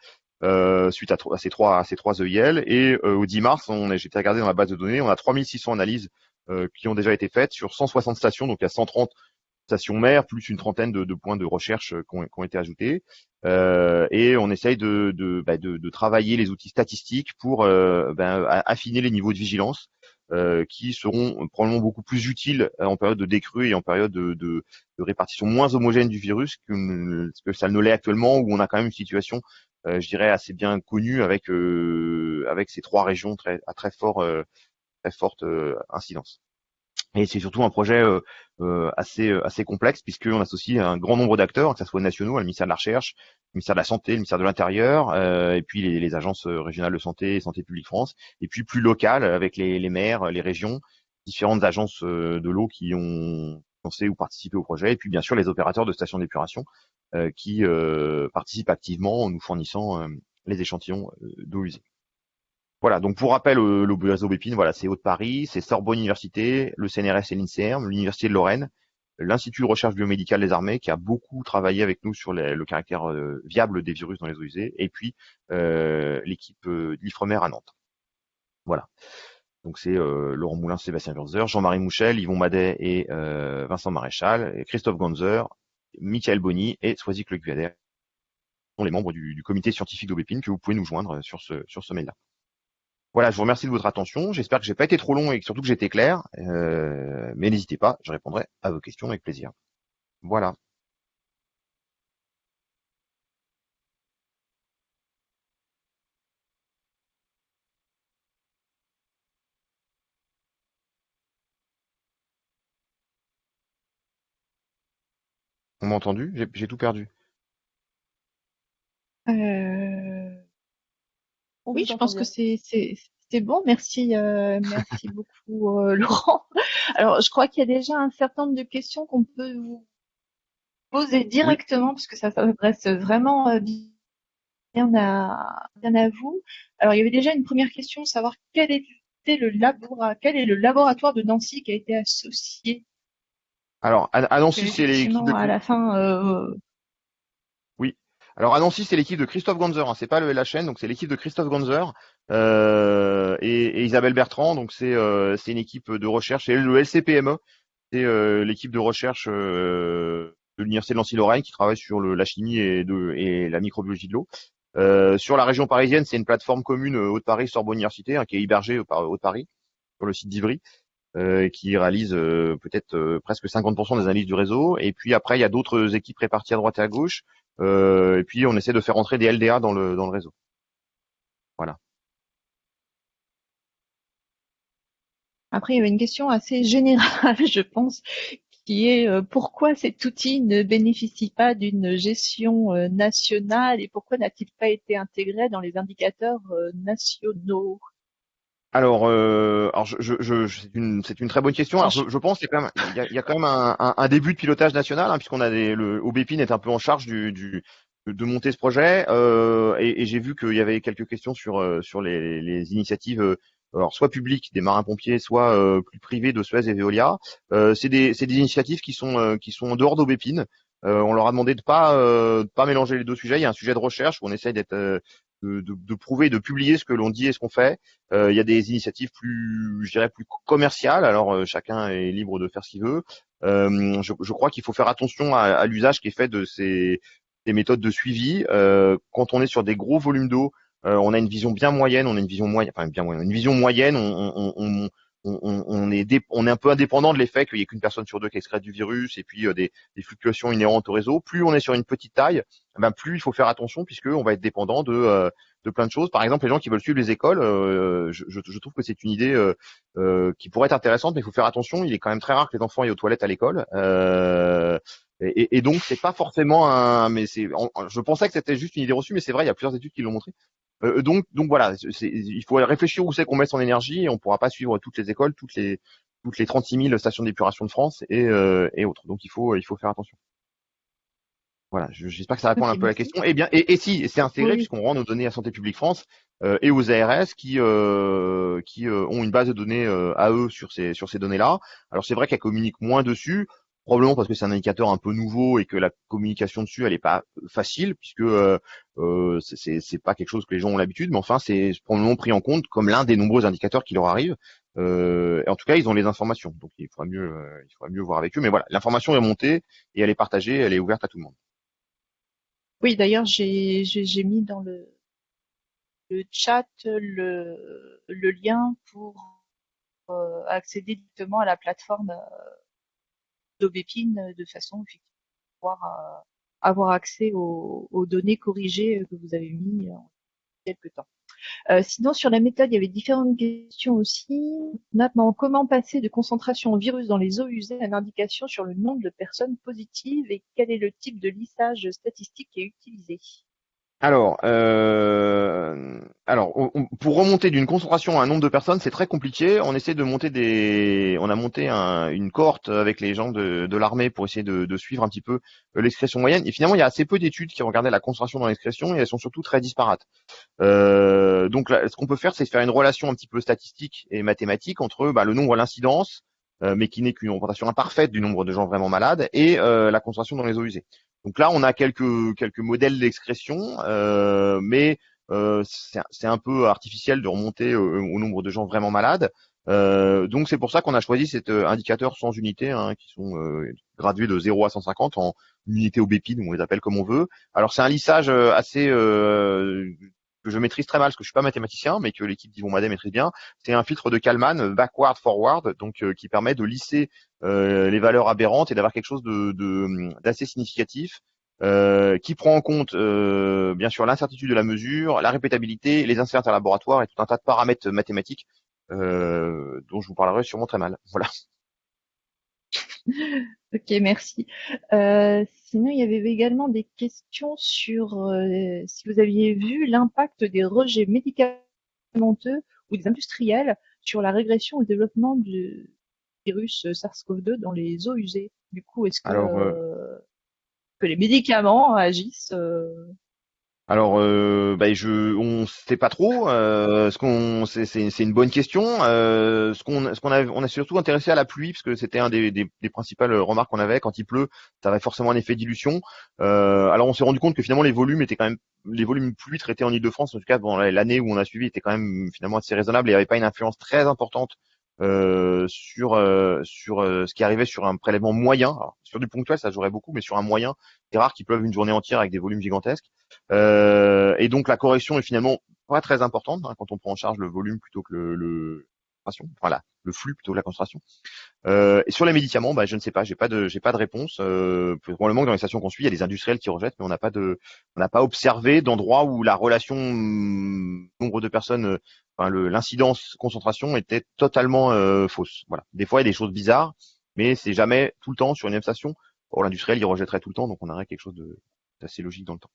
suite à, ces trois à ces trois EIL. Et au 10 mars, j'étais regardé dans la base de données, on a 3600 analyses qui ont déjà été faites sur 160 stations, donc il y a 130 stations mères, plus une trentaine de, points de recherche qui ont, été ajoutés. Euh, et on essaye de, bah, de, de, travailler les outils statistiques pour euh, ben, affiner les niveaux de vigilance euh, qui seront probablement beaucoup plus utiles en période de décrue et en période de, de, répartition moins homogène du virus que, que ça ne l'est actuellement, où on a quand même une situation, je dirais, assez bien connue avec, avec ces trois régions très, à très, fort, très forte incidence. Et c'est surtout un projet euh, euh, assez euh, assez complexe puisqu'on associe un grand nombre d'acteurs, que ce soit nationaux, le ministère de la Recherche, le ministère de la Santé, le ministère de l'Intérieur, et puis les, agences régionales de santé et Santé publique France, et puis plus local avec les, les maires, les régions, différentes agences de l'eau qui ont pensé ou participé au projet, et puis bien sûr les opérateurs de stations d'épuration qui participent activement en nous fournissant les échantillons d'eau usée. Voilà, donc pour rappel, euh, le réseau Bépine, voilà, c'est Haute-Paris, c'est Sorbonne Université, le CNRS et l'INSERM, l'Université de Lorraine, l'Institut de recherche biomédicale des armées qui a beaucoup travaillé avec nous sur le caractère euh, viable des virus dans les eaux usées, et puis euh, l'équipe de l'Ifremer à Nantes. Voilà. Donc c'est Laurent Moulin, Sébastien Wurzer, Jean-Marie Mouchel, Yvon Madet et Vincent Maréchal, Christophe Gonzer, Michael Bonny et Soisy Le sont les membres du, comité scientifique d'Aubépine que vous pouvez nous joindre sur ce, sur ce mail-là. Voilà, je vous remercie de votre attention. J'espère que j'ai pas été trop long et surtout que j'étais clair. Euh, mais n'hésitez pas, je répondrai à vos questions avec plaisir. Voilà. On m'a entendu? J'ai tout perdu. Euh... Oui, je pense que c'est c'est bon. Merci euh, merci beaucoup euh, Laurent. Alors je crois qu'il y a déjà un certain nombre de questions qu'on peut vous poser directement parce que ça s'adresse vraiment euh, bien à bien à vous. Alors il y avait déjà une première question, savoir quel était le laboratoire, quel est le laboratoire de Nancy qui a été associé. Alors à, Nancy c'est l'équipe de... à la fin alors à Nancy, c'est l'équipe de Christophe Gonzer, hein, c'est pas le LHN, donc c'est l'équipe de Christophe Gonzer euh, et, Isabelle Bertrand, donc c'est euh, une équipe de recherche, et le LCPME, c'est euh, l'équipe de recherche euh, de l'université de Nancy-Lorraine qui travaille sur la chimie et, la microbiologie de l'eau. Sur la région parisienne, c'est une plateforme commune Haute-Paris Sorbonne Université hein, qui est hébergée par Haute-Paris sur le site d'Ivry. Euh, qui réalise peut-être presque 50% des analyses du réseau. Et puis après, il y a d'autres équipes réparties à droite et à gauche. Euh, et puis on essaie de faire entrer des LDA dans le, dans le réseau. Voilà. Après, il y avait une question assez générale, je pense, qui est euh, pourquoi cet outil ne bénéficie pas d'une gestion euh, nationale et pourquoi n'a-t-il pas été intégré dans les indicateurs euh, nationaux? Alors, alors je, c'est une, très bonne question. Je, pense qu'il y a quand même, un, début de pilotage national, hein, puisqu'on a des, le est un peu en charge du, de monter ce projet, euh, et, j'ai vu qu'il y avait quelques questions sur sur les, initiatives alors soit public des marins-pompiers, soit euh, plus privé de Suez et Veolia. Euh, c'est des, initiatives qui sont euh, qui sont en dehors d'Aubépine. on leur a demandé de pas de pas mélanger les deux sujets. Il y a un sujet de recherche où on essaye d'être de, prouver, de publier ce que l'on dit et ce qu'on fait. il y a des initiatives plus, je dirais, plus commerciales. Alors chacun est libre de faire ce qu'il veut. Je, je, crois qu'il faut faire attention à, l'usage qui est fait de ces, méthodes de suivi. quand on est sur des gros volumes d'eau, euh, on a une vision bien moyenne, on a une vision moyenne, enfin bien moyenne, une vision moyenne. On, on est on est un peu indépendant de l'effet qu'il y ait qu'une personne sur deux qui excrète du virus et puis euh, des, des, fluctuations inhérentes au réseau. Plus on est sur une petite taille, ben plus il faut faire attention puisque on va être dépendant de euh, de plein de choses. Par exemple, les gens qui veulent suivre les écoles, je, je, trouve que c'est une idée qui pourrait être intéressante, mais il faut faire attention. Il est quand même très rare que les enfants aient aux toilettes à l'école. Et, et, donc c'est pas forcément un, mais c'est, je pensais que c'était juste une idée reçue, mais c'est vrai, il y a plusieurs études qui l'ont montré. Euh, donc, donc voilà, il faut réfléchir où c'est qu'on met son énergie et on pourra pas suivre toutes les écoles, toutes les toutes les 36 000 stations d'épuration de France et, euh, et autres. Donc il faut il faut faire attention. Voilà, j'espère que ça répond un peu à la question. Et eh bien, et, et si c'est intégré puisqu'on rend nos données à Santé publique France euh, et aux ARS qui euh, qui euh, ont une base de données à eux sur ces sur ces données-là. Alors c'est vrai qu'elles communiquent moins dessus probablement parce que c'est un indicateur un peu nouveau et que la communication dessus elle est pas facile puisque euh, euh, c'est pas quelque chose que les gens ont l'habitude mais enfin c'est probablement pris en compte comme l'un des nombreux indicateurs qui leur arrivent euh, en tout cas ils ont les informations. Donc il faudra mieux euh, il faudra mieux voir avec eux. Mais voilà l'information est montée et elle est partagée elle est ouverte à tout le monde. Oui d'ailleurs j'ai j'ai mis dans le le chat le le lien pour euh, accéder directement à la plateforme d'Aubépine de façon pouvoir euh, avoir accès aux, données corrigées que vous avez mis en quelques temps. Euh, sinon, sur la méthode, il y avait différentes questions aussi. Notamment, comment passer de concentration virus dans les eaux usées à une indication sur le nombre de personnes positives et quel est le type de lissage statistique qui est utilisé? Alors, euh, pour remonter d'une concentration à un nombre de personnes, c'est très compliqué. On essaie de monter des, on a monté une cohorte avec les gens de, l'armée pour essayer de, suivre un petit peu euh, l'expression moyenne. Et finalement, il y a assez peu d'études qui regardaient la concentration dans l'expression et elles sont surtout très disparates. Euh, donc, ce qu'on peut faire, c'est faire une relation un petit peu statistique et mathématique entre bah, le nombre, l'incidence, mais qui n'est qu'une représentation imparfaite du nombre de gens vraiment malades et la concentration dans les eaux usées. Donc là, on a quelques quelques modèles d'expression, euh, mais euh, c'est un peu artificiel de remonter au, nombre de gens vraiment malades. Euh, donc c'est pour ça qu'on a choisi cet indicateur sans unité, hein, qui sont gradués de 0 à 150 en unité au BPID, on les appelle comme on veut. Alors c'est un lissage assez que je maîtrise très mal parce que je suis pas mathématicien, mais que l'équipe d'Yvon Madet maîtrise bien. C'est un filtre de Kalman backward forward, donc qui permet de lisser euh, les valeurs aberrantes et d'avoir quelque chose d'assez significatif euh, qui prend en compte euh, bien sûr l'incertitude de la mesure, la répétabilité, les incertitudes à laboratoire et tout un tas de paramètres mathématiques dont je vous parlerai sûrement très mal. Voilà. Ok, merci. sinon, il y avait également des questions sur si vous aviez vu l'impact des rejets médicamenteux ou des industriels sur la régression et le développement du, virus euh, SARS-CoV-2 dans les eaux usées. Du coup, est-ce que, euh, euh, que les médicaments agissent alors, euh, bah, je, on sait pas trop. Euh, ce qu'on, c'est, c'est, une bonne question. Euh, ce qu'on, a, on a surtout intéressé à la pluie parce que c'était un des, des, principales remarques qu'on avait. Quand il pleut, ça avait forcément un effet dilution. Euh, alors, on s'est rendu compte que finalement les volumes étaient quand même, les volumes pluie traités en Île-de-France, en tout cas, bon, l'année où on a suivi était quand même finalement assez raisonnable. Et il n'y avait pas une influence très importante sur ce qui arrivait sur un prélèvement moyen. Sur du ponctuel, ça jouerait beaucoup, mais sur un moyen, c'est rare qu'il pleuve une journée entière avec des volumes gigantesques. Et donc la correction est finalement pas très importante hein, quand on prend en charge le volume plutôt que le, le voilà, le flux plutôt que la concentration. Euh, et sur les médicaments, bah, je ne sais pas, j'ai pas de, j'ai pas de réponse. Euh, probablement que dans les stations qu'on suit, il y a des industriels qui rejettent, mais on n'a pas de, on n'a pas observé d'endroit où la relation hum, nombre de personnes, enfin, l'incidence concentration était totalement euh, fausse. Voilà. Des fois, il y a des choses bizarres, mais c'est jamais tout le temps sur une même station. Pour l'industriel, il rejetterait tout le temps, donc on aurait quelque chose d'assez logique dans le temps.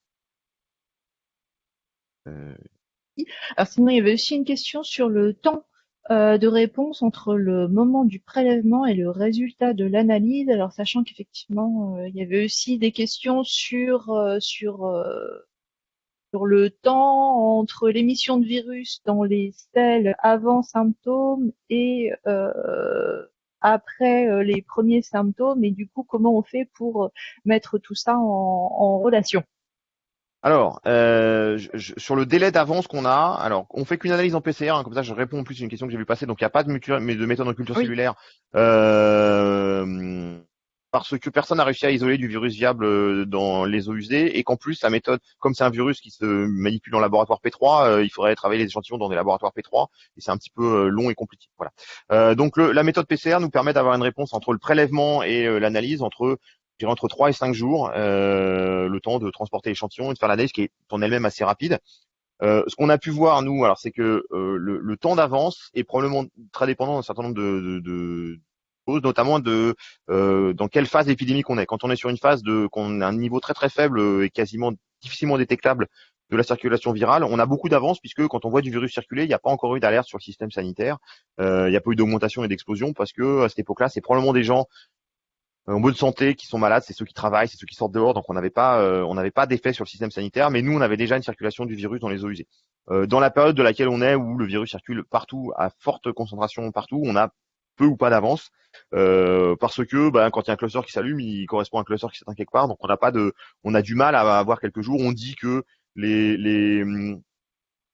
Euh... Alors sinon, il y avait aussi une question sur le temps euh, de réponse entre le moment du prélèvement et le résultat de l'analyse. Alors sachant qu'effectivement, euh, il y avait aussi des questions sur sur sur le temps entre l'émission de virus dans les selles avant symptômes et après les premiers symptômes et du coup comment on fait pour mettre tout ça en relation? Alors, euh, sur le délai d'avance qu'on a, alors on fait qu'une analyse en PCR, hein, comme ça je réponds plus à une question que j'ai vu passer. Donc il n'y a pas de, de méthode en culture cellulaire euh, parce que personne n'a réussi à isoler du virus viable euh, dans les eaux usées et qu'en plus la méthode, comme c'est un virus qui se manipule en laboratoire P3, il faudrait travailler les échantillons dans des laboratoires P3 et c'est un petit peu long et compliqué. Voilà. donc la méthode PCR nous permet d'avoir une réponse entre le prélèvement et l'analyse entre entre 3 et 5 jours, euh, le temps de transporter l'échantillon et de faire l'analyse qui est en elle-même assez rapide. Euh, ce qu'on a pu voir, nous, alors c'est que euh, le, temps d'avance est probablement très dépendant d'un certain nombre de, choses, notamment de dans quelle phase épidémique on est. Quand on est sur une phase de qu'on a un niveau très très faible et quasiment difficilement détectable de la circulation virale, on a beaucoup d'avance puisque quand on voit du virus circuler, il n'y a pas encore eu d'alerte sur le système sanitaire, il n'y a pas eu d'augmentation et d'explosion parce que à cette époque-là, c'est probablement des gens en bonne santé qui sont malades, c'est ceux qui travaillent, c'est ceux qui sortent dehors, donc on n'avait pas, euh, on n'avait pas d'effet sur le système sanitaire, mais nous on avait déjà une circulation du virus dans les eaux usées. Euh, dans la période de laquelle on est, où le virus circule partout, à forte concentration partout, on a peu ou pas d'avance, parce que bah, quand il y a un cluster qui s'allume, il correspond à un cluster qui s'éteint quelque part, donc on n'a pas de, on a du mal à avoir quelques jours. On dit que les, les hum,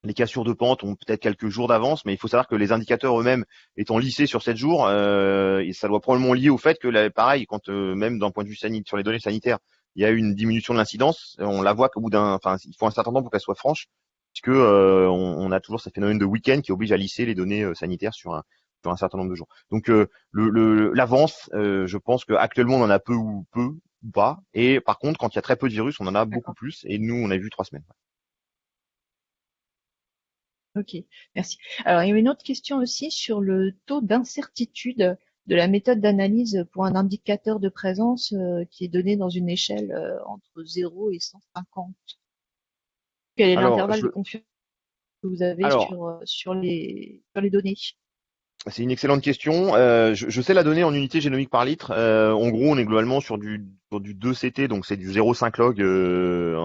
les cassures de pente ont peut-être quelques jours d'avance, mais il faut savoir que les indicateurs eux-mêmes étant lissés sur 7 jours, euh, et ça doit probablement lier au fait que, pareil, quand euh, même d'un point de vue sanitaire, sur les données sanitaires, il y a eu une diminution de l'incidence, on la voit qu'au bout d'un, enfin, il faut un certain temps pour qu'elle soit franche, puisque euh, on, a toujours ce phénomène de week-end qui oblige à lisser les données euh, sanitaires sur un, sur un certain nombre de jours. Donc le, l'avance, je pense qu'actuellement on en a peu ou peu ou pas, et par contre quand il y a très peu de virus, on en a beaucoup plus, et nous on a vu trois semaines. Ok, merci. Alors, il y a une autre question aussi sur le taux d'incertitude de la méthode d'analyse pour un indicateur de présence euh, qui est donné dans une échelle euh, entre 0 et 150. Quel est l'intervalle de confiance que vous avez sur, euh, sur, les, sur les données? C'est une excellente question. Euh, je, sais la donner en unité génomique par litre. Euh, en gros, on est globalement sur du, sur du 2CT, donc c'est du 0,5 log euh,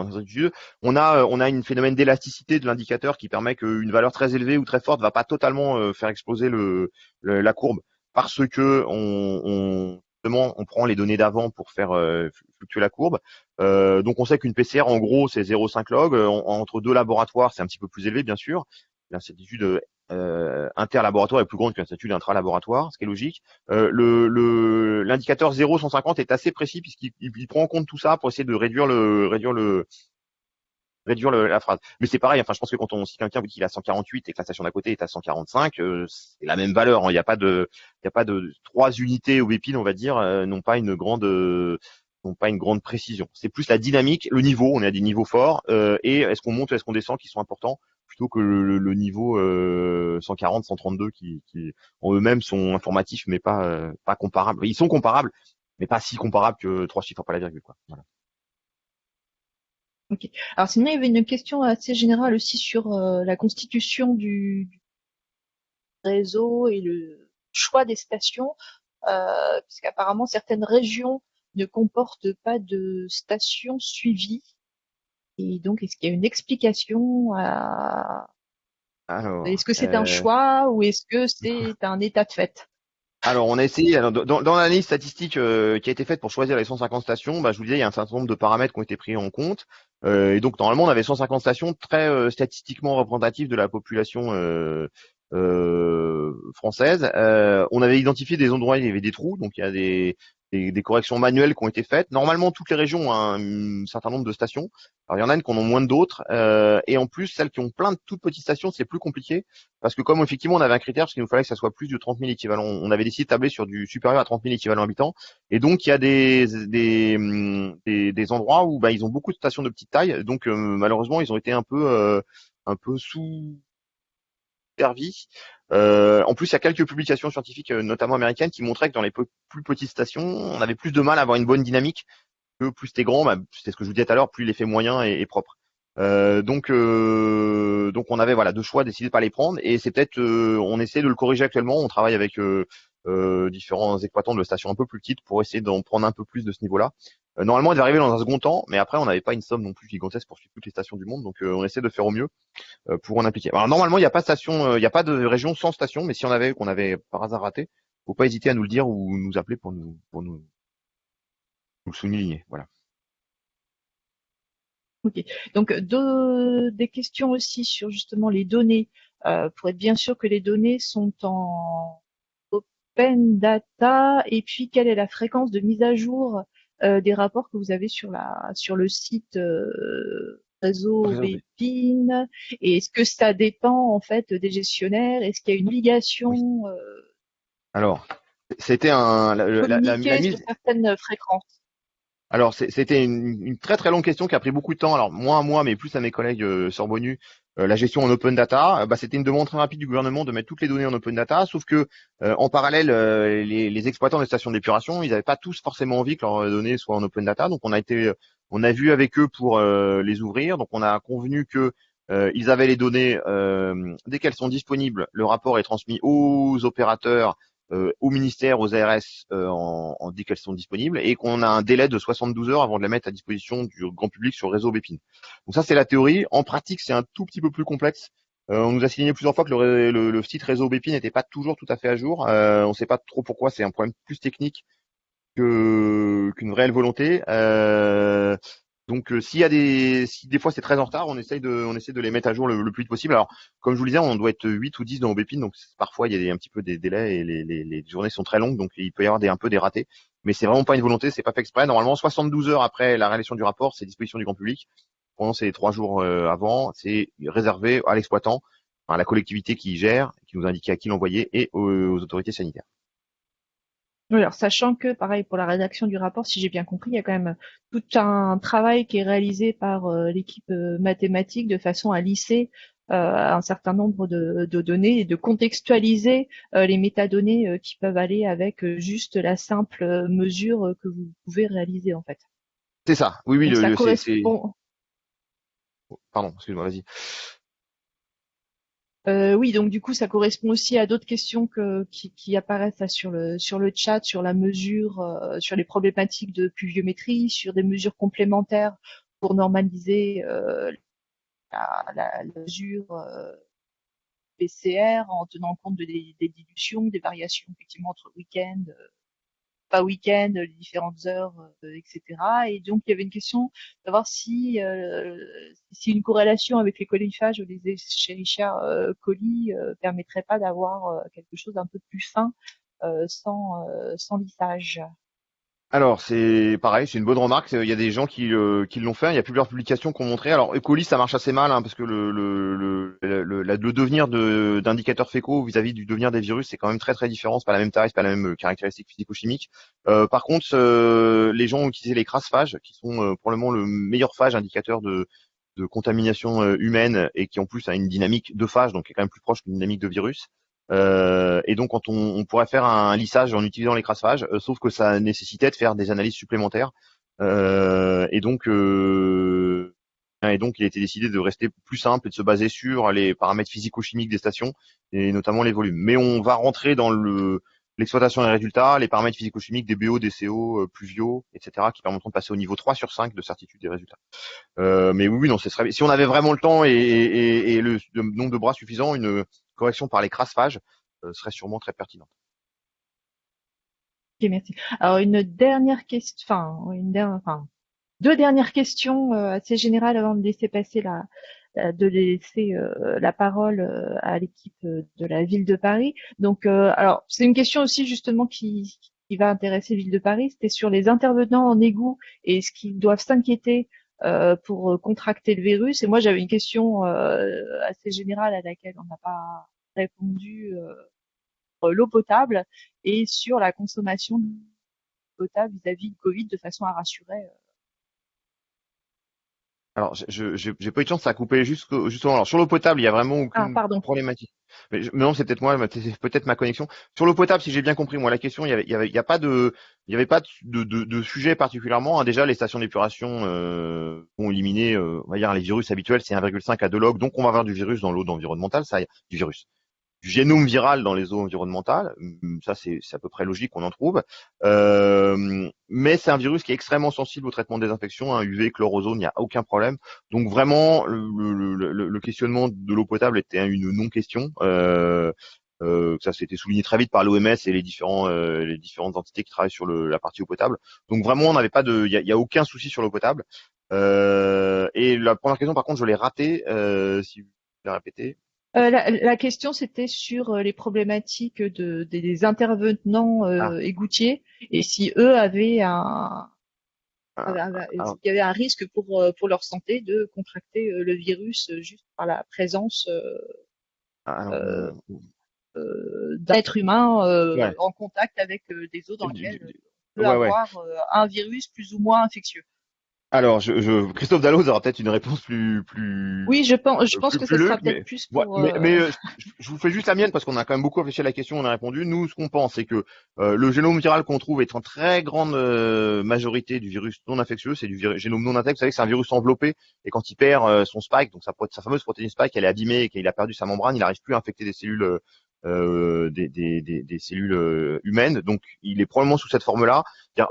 On a, on a une phénomène d'élasticité de l'indicateur qui permet qu'une valeur très élevée ou très forte va pas totalement euh, faire exploser le, la courbe parce que on, on, on prend les données d'avant pour faire fluctuer la courbe. donc on sait qu'une PCR, en gros, c'est 0,5 log. entre deux laboratoires, c'est un petit peu plus élevé, bien sûr. L'incertitude euh, interlaboratoire est plus grande qu'un statut intra-laboratoire, ce qui est logique. Euh, le l'indicateur 0,150 est assez précis puisqu'il prend en compte tout ça pour essayer de réduire le réduire le réduire la phrase. Mais c'est pareil, enfin je pense que quand on si quelqu'un vous dit qu'il a 148 et que la station d'à côté est à 145, euh, c'est la même valeur. Hein. Il n'y a pas de il a pas de trois unités au bépine, on va dire, euh, n'ont pas une grande n'ont pas une grande précision. C'est plus la dynamique, le niveau, on est à des niveaux forts, euh, et est-ce qu'on monte, est-ce qu'on descend, qui sont importants que le, niveau 140, euh, 132 qui, qui en eux-mêmes sont informatifs mais pas euh, pas comparables. Ils sont comparables, mais pas si comparables que trois chiffres pas la virgule. Quoi. Ok. Alors sinon il y avait une question assez générale aussi sur euh, la constitution du, réseau et le choix des stations, puisqu'apparemment certaines régions ne comportent pas de stations suivies et donc, est-ce qu'il y a une explication à... Est-ce que c'est un euh, choix ou est-ce que c'est un état de fait? Alors, on a essayé, dans, dans l'analyse statistique euh, qui a été faite pour choisir les 150 stations, bah, je vous disais, il y a un certain nombre de paramètres qui ont été pris en compte. Euh, et donc, normalement, on avait 150 stations très statistiquement représentatives de la population française. on avait identifié des endroits où il y avait des trous, donc il y a des, des, corrections manuelles qui ont été faites. Normalement, toutes les régions ont un, certain nombre de stations. Alors, il y en a une qui en ont moins d'autres. Euh, et en plus, celles qui ont plein de toutes petites stations, c'est plus compliqué. Parce que comme effectivement, on avait un critère, parce qu'il nous fallait que ça soit plus de 30 000 équivalents. On avait décidé de tabler sur du supérieur à 30 000 équivalents habitants. Et donc, il y a des, des, des, endroits où bah, ils ont beaucoup de stations de petite taille. Donc, euh, malheureusement, ils ont été un peu, euh, un peu sous Euh, en plus, il y a quelques publications scientifiques, notamment américaines, qui montraient que dans les plus petites stations, on avait plus de mal à avoir une bonne dynamique que plus c'était grand, bah, c'est ce que je vous disais tout à l'heure, plus l'effet moyen est, propre. donc, donc on avait deux choix, décidé de pas les prendre, et c'est peut-être, on essaie de le corriger actuellement. On travaille avec différents exploitants de stations un peu plus petites pour essayer d'en prendre un peu plus de ce niveau-là. Euh, normalement, il devait arriver dans un second temps, mais après, on n'avait pas une somme non plus gigantesque pour suivre toutes les stations du monde, donc euh, on essaie de faire au mieux euh, pour en appliquer. Alors normalement, il n'y a pas station, il n'y a pas de région sans station, mais si on avait, qu'on avait par hasard raté, faut pas hésiter à nous le dire ou nous appeler pour nous pour nous nous souligner. Voilà. Ok. Donc deux, des questions aussi sur justement les données, pour être bien sûr que les données sont en open data et puis quelle est la fréquence de mise à jour euh, des rapports que vous avez sur la sur le site euh, réseau Bépine. Et est-ce que ça dépend en fait des gestionnaires? Est-ce qu'il y a une obligation euh, Alors, c'était un la, la, la, mise certaines fréquences. Alors c'était une, une, très très longue question qui a pris beaucoup de temps. Alors moins à moi, mais plus à mes collègues euh, euh, la gestion en open data. Euh, bah, c'était une demande très rapide du gouvernement de mettre toutes les données en open data, sauf que en parallèle, les, les, exploitants des stations d'épuration, ils n'avaient pas tous forcément envie que leurs données soient en open data. Donc on a été, on a vu avec eux pour les ouvrir. Donc on a convenu que ils avaient les données dès qu'elles sont disponibles. Le rapport est transmis aux opérateurs euh, au ministère, aux ARS, euh, en, en, qu'elles sont disponibles, et qu'on a un délai de 72 heures avant de les mettre à disposition du grand public sur le réseau Bépine. Donc ça, c'est la théorie. En pratique, c'est un tout petit peu plus complexe. Euh, on nous a signé plusieurs fois que le, le, site réseau Bépine n'était pas toujours tout à fait à jour. on ne sait pas trop pourquoi. C'est un problème plus technique que qu'une réelle volonté. Euh, donc euh, s'il y a des si des fois c'est très en retard, on essaye de on essaie de les mettre à jour le, plus vite possible. Alors comme je vous le disais, on doit être 8 ou 10 dans Obépine, donc parfois il y a un petit peu des délais et les, les, les, journées sont très longues, donc il peut y avoir des, un peu des ratés. Mais c'est vraiment pas une volonté, c'est pas fait exprès. Normalement 72 heures après la réalisation du rapport, c'est disposition du grand public. Pendant ces trois jours euh, avant, c'est réservé à l'exploitant, à la collectivité qui gère, qui nous indique à qui l'envoyer et aux autorités sanitaires alors sachant que, pareil, pour la rédaction du rapport, si j'ai bien compris, il y a quand même tout un travail qui est réalisé par euh, l'équipe euh, mathématique de façon à lisser euh, un certain nombre de, données et de contextualiser les métadonnées qui peuvent aller avec juste la simple mesure que vous pouvez réaliser en fait. C'est ça. Oui, oui. le, ça correspond... Pardon, excuse-moi, vas-y. Euh, oui, donc du coup, ça correspond aussi à d'autres questions que, qui, qui, apparaissent sur le sur le chat, sur la mesure, euh, sur les problématiques de pluviométrie, sur des mesures complémentaires pour normaliser euh, la, la, mesure euh, PCR en tenant compte de, des, des, dilutions, des variations effectivement entre week-end, pas week-end, les différentes heures, euh, etc. Et donc il y avait une question de savoir si euh, si une corrélation avec les coliphages ou les Escherichia euh, coli permettrait pas d'avoir quelque chose d'un peu plus fin sans sans lissage. Alors c'est pareil, c'est une bonne remarque. Il y a des gens qui, euh, qui l'ont fait. Il y a plusieurs publications qui ont montré. Alors E. ça marche assez mal hein, parce que le, le, le, le, le devenir d'indicateurs fécaux vis-à-vis du devenir des virus, c'est quand même très très différent. C'est pas la même taille, c'est pas la même euh, caractéristique physico-chimique. Euh, par contre, euh, les gens ont utilisé les crasphages, qui sont probablement le meilleur phage indicateur de, de contamination humaine et qui en plus a une dynamique de phage, donc est quand même plus proche d'une dynamique de virus. Euh, et donc, quand on, on, pourrait faire un lissage en utilisant les crassages, euh, sauf que ça nécessitait de faire des analyses supplémentaires. Euh, et donc, euh, et donc, il a été décidé de rester plus simple et de se baser sur les paramètres physico-chimiques des stations et notamment les volumes. Mais on va rentrer dans le l'exploitation des résultats, les paramètres physico-chimiques des BO, des CO, pluviaux, etc., qui permettront de passer au niveau 3 sur 5 de certitude des résultats. Euh, mais oui, non, ce serait, si on avait vraiment le temps et, et, et le, nombre de bras suffisant, une, correction par les crasphages euh, serait sûrement très pertinente. Ok, merci. Alors une dernière question, enfin, deux dernières questions euh, assez générales avant de laisser passer la, de laisser euh, la parole à l'équipe de la ville de Paris. Donc, alors c'est une question aussi justement qui, qui va intéresser ville de Paris. C'était sur les intervenants en égout et ce qu'ils doivent s'inquiéter pour contracter le virus. Et moi, j'avais une question assez générale à laquelle on n'a pas répondu euh, l'eau potable et sur la consommation d'eau potable vis-à-vis du Covid de façon à rassurer. Alors, je j'ai pas eu de chance, ça a coupé justement. Alors sur l'eau potable, il y a vraiment aucune ah, problématique. Mais, non, c'est peut-être moi, c'est peut-être ma connexion. Sur l'eau potable, si j'ai bien compris, moi, la question, il y avait, il y, avait, il y a pas de, il y avait pas de, de, de sujet particulièrement. Hein. Déjà, les stations d'épuration euh, ont éliminé, euh, on va dire, les virus habituels, c'est 1,5 à 2 log, donc on va avoir du virus dans l'eau environnementale, ça, du virus du génome viral dans les eaux environnementales. Hum, ça, c'est à peu près logique qu'on en trouve. Euh, mais c'est un virus qui est extrêmement sensible au traitement des infections, un UV, chlorozone, il n'y a aucun problème. Donc vraiment, le, questionnement de l'eau potable était une non-question. Euh, euh, ça s'était souligné très vite par l'OMS et les différents les différentes entités qui travaillent sur la partie eau potable. Donc vraiment, on n'avait pas de, il y a, aucun souci sur l'eau potable. et la première question, par contre, je l'ai ratée. si vous la répéter. Euh, la, question, c'était sur euh, les problématiques de, des intervenants euh, ah. égoutiers et si eux avaient un, ah, ah, y avait un risque pour, pour leur santé de contracter le virus juste par la présence d'un être humain en contact avec des eaux dans lesquelles peut avoir un virus plus ou moins infectieux. Alors, je, je, Christophe Dalloz aura peut-être une réponse plus, plus. Oui, je pense, je pense que ce sera peut-être plus pour. mais, mais euh, je, vous fais juste la mienne parce qu'on a quand même beaucoup réfléchi à la question, on a répondu. Nous, ce qu'on pense, c'est que euh, le génome viral qu'on trouve est en très grande euh, majorité du virus non infectieux, c'est du génome non intact. Vous savez que c'est un virus enveloppé et quand il perd son spike, donc sa, sa fameuse protéine spike, elle est abîmée et qu'il a perdu sa membrane, il n'arrive plus à infecter des cellules euh, des, des, des, des, cellules euh, humaines. Donc, il est probablement sous cette forme-là.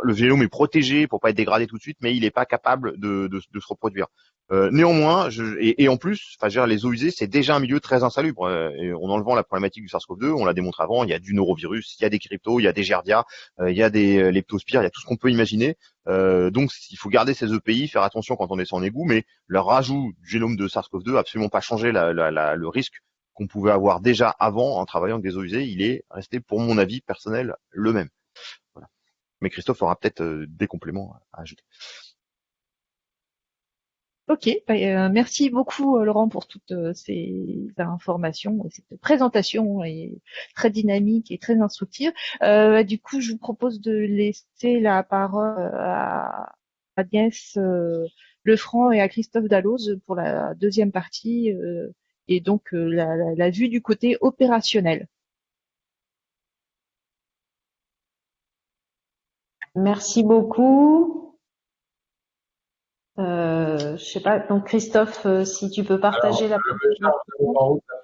Le génome est protégé pour pas être dégradé tout de suite, mais il n'est pas capable de, de, de se reproduire. Euh, néanmoins, je, et, et, en plus, enfin, les eaux usées, c'est déjà un milieu très insalubre. Euh, et en enlevant la problématique du SARS-CoV-2, on l'a démontré avant, il y a du norovirus, il y a des cryptos, il y a des gerdia, il y a des leptospires, il y a tout ce qu'on peut imaginer. donc, il faut garder ces EPI, faire attention quand on est sans égout, mais leur rajout du génome de SARS-CoV-2 absolument pas changé la, la, le risque qu'on pouvait avoir déjà avant en travaillant avec des eaux usées, il est resté, pour mon avis personnel, le même. Mais Christophe aura peut-être euh, des compléments à ajouter. Ok, bah, euh, merci beaucoup euh, Laurent pour toutes ces informations et cette présentation est très dynamique et très instructive. du coup, je vous propose de laisser la parole à Agnès Lefranc et à Christophe Dalloz pour la deuxième partie et donc euh, la, vue du côté opérationnel. Merci beaucoup. Euh, je sais pas, donc Christophe, euh, si tu peux partager la,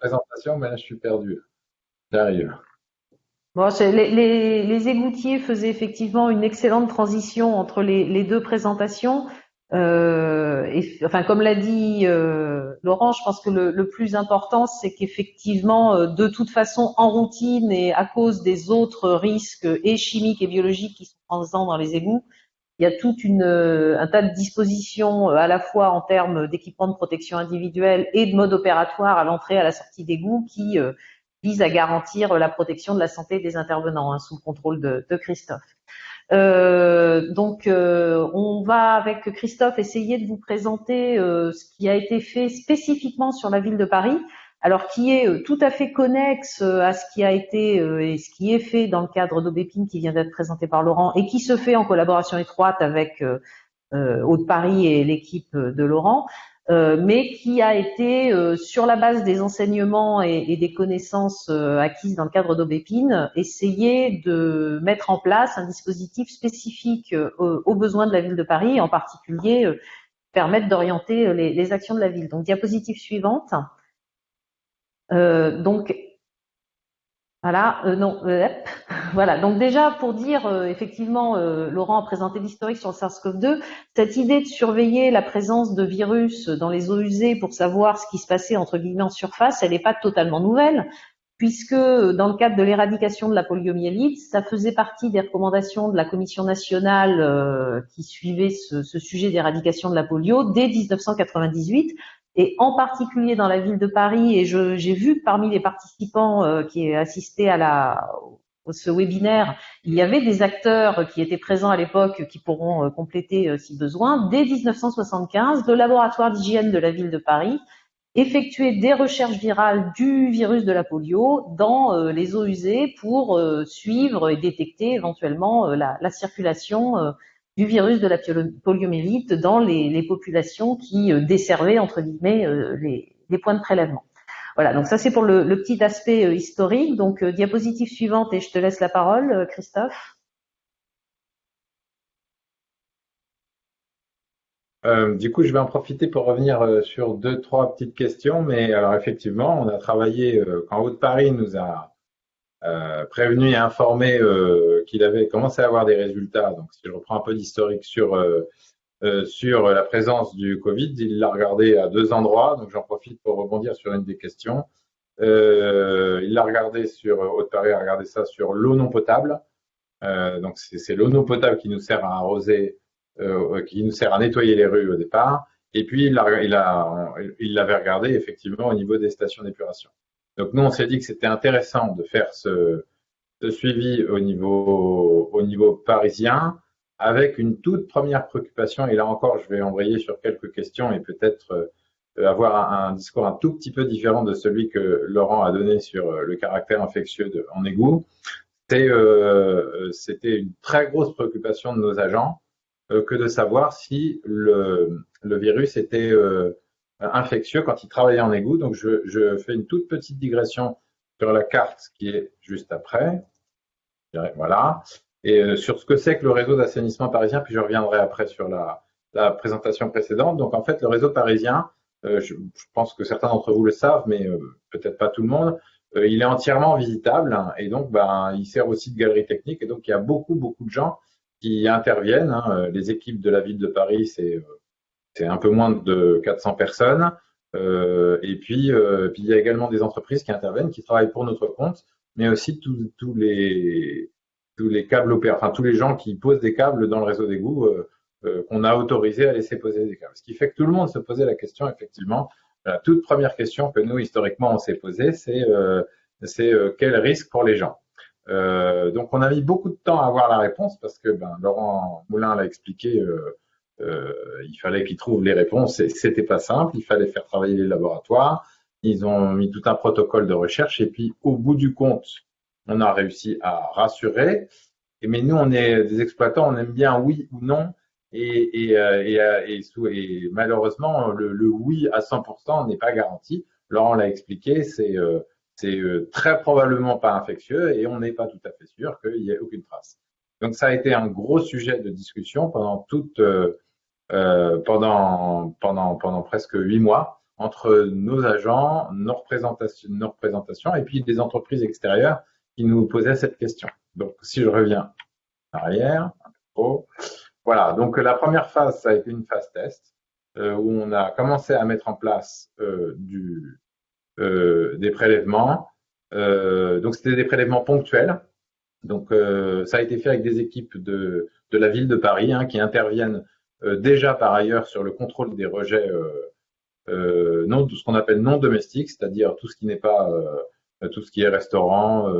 présentation. mais là je suis perdu. J'arrive. Bon, les, les, les, égoutiers faisaient effectivement une excellente transition entre les, les deux présentations. Euh, enfin, comme l'a dit euh, Laurent, je pense que le, plus important, c'est qu'effectivement, euh, de toute façon, en routine et à cause des autres risques et chimiques et biologiques qui sont présents dans les égouts, il y a tout euh, un tas de dispositions à la fois en termes d'équipement de protection individuelle et de mode opératoire à l'entrée et à la sortie d'égouts qui visent à garantir la protection de la santé des intervenants hein, sous le contrôle de Christophe. Euh, donc, euh, on va avec Christophe essayer de vous présenter euh, ce qui a été fait spécifiquement sur la ville de Paris, alors qui est tout à fait connexe à ce qui a été et ce qui est fait dans le cadre d'Aubépine qui vient d'être présenté par Laurent et qui se fait en collaboration étroite avec Haute-Paris et l'équipe de Laurent. Euh, mais qui a été, euh, sur la base des enseignements et, des connaissances euh, acquises dans le cadre d'Aubépine, essayé de mettre en place un dispositif spécifique aux besoins de la ville de Paris, en particulier permettre d'orienter les, les, actions de la ville. Donc, diapositive suivante. donc, voilà, euh, non, euh. Donc déjà pour dire, euh, effectivement, Laurent a présenté l'historique sur le SARS-CoV-2. Cette idée de surveiller la présence de virus dans les eaux usées pour savoir ce qui se passait entre guillemets en surface, elle n'est pas totalement nouvelle, puisque dans le cadre de l'éradication de la poliomyélite, ça faisait partie des recommandations de la Commission nationale qui suivait ce sujet d'éradication de la polio dès 1998 et en particulier dans la ville de Paris. Et j'ai vu parmi les participants euh, qui assistaient à la, ce webinaire, il y avait des acteurs qui étaient présents à l'époque qui pourront euh, compléter euh, si besoin. Dès 1975, le laboratoire d'hygiène de la ville de Paris effectuait des recherches virales du virus de la polio dans les eaux usées pour suivre et détecter éventuellement la circulation du virus de la poliomyélite dans les, populations qui euh, desservaient entre guillemets euh, les, points de prélèvement. Voilà, donc ça c'est pour le, petit aspect historique. Donc diapositive suivante et je te laisse la parole, Christophe. du coup, je vais en profiter pour revenir sur deux, trois petites questions. Mais alors, effectivement, on a travaillé quand Haute-Paris nous a euh, prévenu et informé euh, qu'il avait commencé à avoir des résultats. Donc, si je reprends un peu d'historique sur euh, sur la présence du Covid, il l'a regardé à deux endroits. Donc, j'en profite pour rebondir sur une des questions. il l'a regardé sur a regardé ça sur l'eau non potable. donc, c'est l'eau non potable qui nous sert à arroser, qui nous sert à nettoyer les rues au départ. Et puis, il l'avait regardé effectivement au niveau des stations d'épuration. Donc nous, on s'est dit que c'était intéressant de faire ce, suivi au niveau, au niveau parisien avec une toute première préoccupation. Et là encore, je vais embrayer sur quelques questions et peut-être euh, avoir un, discours un tout petit peu différent de celui que Laurent a donné sur euh, le caractère infectieux en égout. Euh, c'était une très grosse préoccupation de nos agents que de savoir si le virus était infectieux quand il travaillait en égout. Donc, je, fais une toute petite digression sur la carte qui est juste après. Voilà. Et euh, sur ce que c'est que le réseau d'assainissement parisien, puis je reviendrai après sur la, présentation précédente. Donc, en fait, le réseau parisien, euh, je, pense que certains d'entre vous le savent, mais euh, peut-être pas tout le monde, il est entièrement visitable et donc ben, il sert aussi de galerie technique. Et donc, il y a beaucoup, beaucoup de gens qui interviennent. Hein. Les équipes de la ville de Paris, c'est c'est un peu moins de 400 personnes. Euh, et puis, euh, puis, il y a également des entreprises qui interviennent, qui travaillent pour notre compte, mais aussi tous les tous les câbles opérateurs, enfin tous les gens qui posent des câbles dans le réseau d'égout euh, euh, qu'on a autorisé à laisser poser des câbles. Ce qui fait que tout le monde se posait la question, effectivement. La toute première question que nous historiquement on s'est posée, c'est quel risque pour les gens? donc on a mis beaucoup de temps à avoir la réponse parce que ben, Laurent Moulin l'a expliqué. Il fallait qu'ils trouvent les réponses et c'était pas simple. Il fallait faire travailler les laboratoires. Ils ont mis tout un protocole de recherche et puis au bout du compte, on a réussi à rassurer. Mais nous, on est des exploitants, on aime bien oui ou non. Et, euh, euh, malheureusement, le, oui à 100% n'est pas garanti. Laurent l'a expliqué, c'est très probablement pas infectieux et on n'est pas tout à fait sûr qu'il y ait aucune trace. Donc ça a été un gros sujet de discussion pendant toute euh, pendant, pendant, pendant presque huit mois entre nos agents, nos représentations, nos représentations et puis des entreprises extérieures qui nous posaient cette question. Donc, si je reviens arrière, voilà. Donc, la première phase, ça a été une phase test euh, où on a commencé à mettre en place euh, du, euh, des prélèvements. Euh, donc, c'était des prélèvements ponctuels. Donc, ça a été fait avec des équipes de, de la ville de Paris hein, qui interviennent euh, déjà par ailleurs sur le contrôle des rejets euh, euh, non, ce qu'on appelle non domestiques, c'est-à-dire tout ce qui n'est pas tout ce qui est restaurant,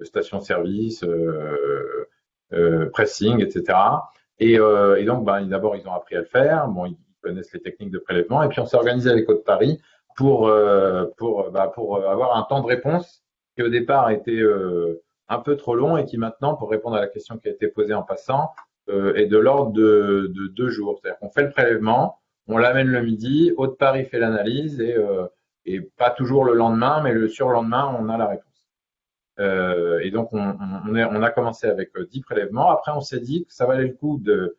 station-service, pressing, etc. Et, donc, ben, d'abord, ils ont appris à le faire. Bon, ils connaissent les techniques de prélèvement. Et puis, on s'est organisé avec Côte Paris pour pour pour avoir un temps de réponse qui au départ était un peu trop long et qui maintenant, pour répondre à la question qui a été posée en passant, euh, est de l'ordre de, de, deux jours. C'est-à-dire qu'on fait le prélèvement, on l'amène le midi, Haute-Paris fait l'analyse et, euh, et pas toujours le lendemain, mais le surlendemain, on a la réponse. Euh, et donc, on, a commencé avec 10 prélèvements. Après, on s'est dit que ça valait le coup de,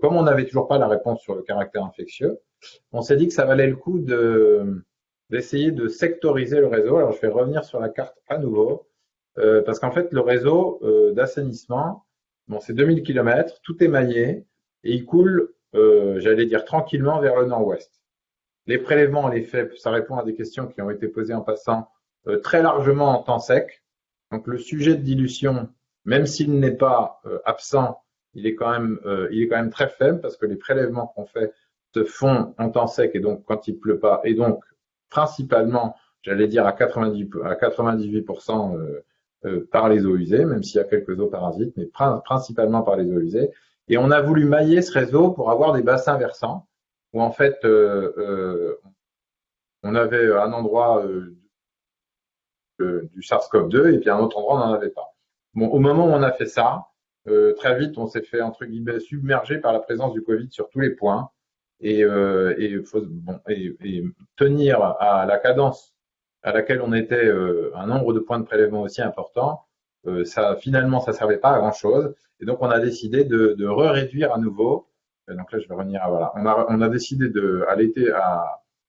comme on n'avait toujours pas la réponse sur le caractère infectieux, on s'est dit que ça valait le coup de d'essayer de sectoriser le réseau. Alors, je vais revenir sur la carte à nouveau, parce qu'en fait, le réseau d'assainissement, C'est 2000 km, tout est maillé et il coule, euh, j'allais dire tranquillement vers le nord-ouest. Les prélèvements, les faits, ça répond à des questions qui ont été posées en passant euh, très largement en temps sec. Donc le sujet de dilution, même s'il n'est pas euh, absent, il est quand même, il est quand même très faible parce que les prélèvements qu'on fait se font en temps sec et donc quand il pleut pas et donc principalement, j'allais dire à 90 à 98% euh, par les eaux usées, même s'il y a quelques eaux parasites, mais principalement par les eaux usées. Et on a voulu mailler ce réseau pour avoir des bassins versants, où en fait, euh, euh, on avait un endroit du SARS-CoV-2 et puis un autre endroit, on n'en avait pas. Bon, au moment où on a fait ça, très vite, on s'est fait entre guillemets submergé par la présence du Covid sur tous les points. Et, tenir à la cadence à laquelle on était un nombre de points de prélèvement aussi important, ça finalement ça servait pas à grand chose. Et donc on a décidé de, de re-réduire à nouveau. donc là je vais revenir à voilà. On a, on a décidé de à l'été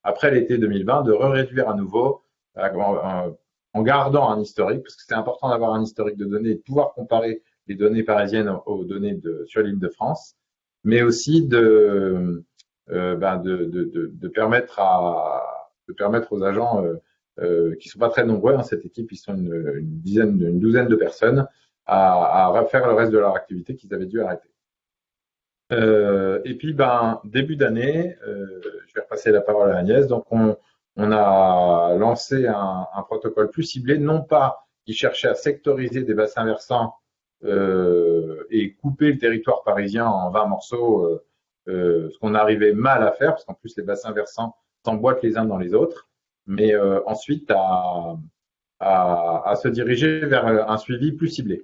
après l'été 2020 de re-réduire à nouveau en, gardant un historique parce que c'est important d'avoir un historique de données et de pouvoir comparer les données parisiennes aux données sur l'île de France, mais aussi de, euh, ben de, de, de, permettre à de permettre aux agents euh, euh, qui sont pas très nombreux, hein, cette équipe, ils sont une, dizaine, une douzaine de personnes, à, refaire le reste de leur activité qu'ils avaient dû arrêter. Euh, et puis, ben, début d'année, euh, je vais repasser la parole à Agnès. Donc, on, a lancé un, protocole plus ciblé, non pas qui cherchait à sectoriser des bassins versants euh, et couper le territoire parisien en 20 morceaux, ce qu'on arrivait mal à faire, parce qu'en plus les bassins versants s'emboîtent les uns dans les autres, mais euh, ensuite à, à, à se diriger vers un suivi plus ciblé.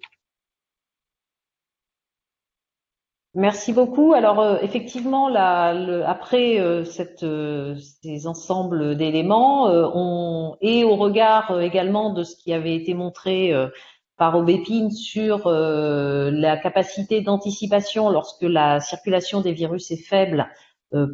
Merci beaucoup. Alors euh, effectivement, la, le, après euh, cette, euh, ces ensembles d'éléments, et au regard également de ce qui avait été montré par Obépine sur la capacité d'anticipation lorsque la circulation des virus est faible,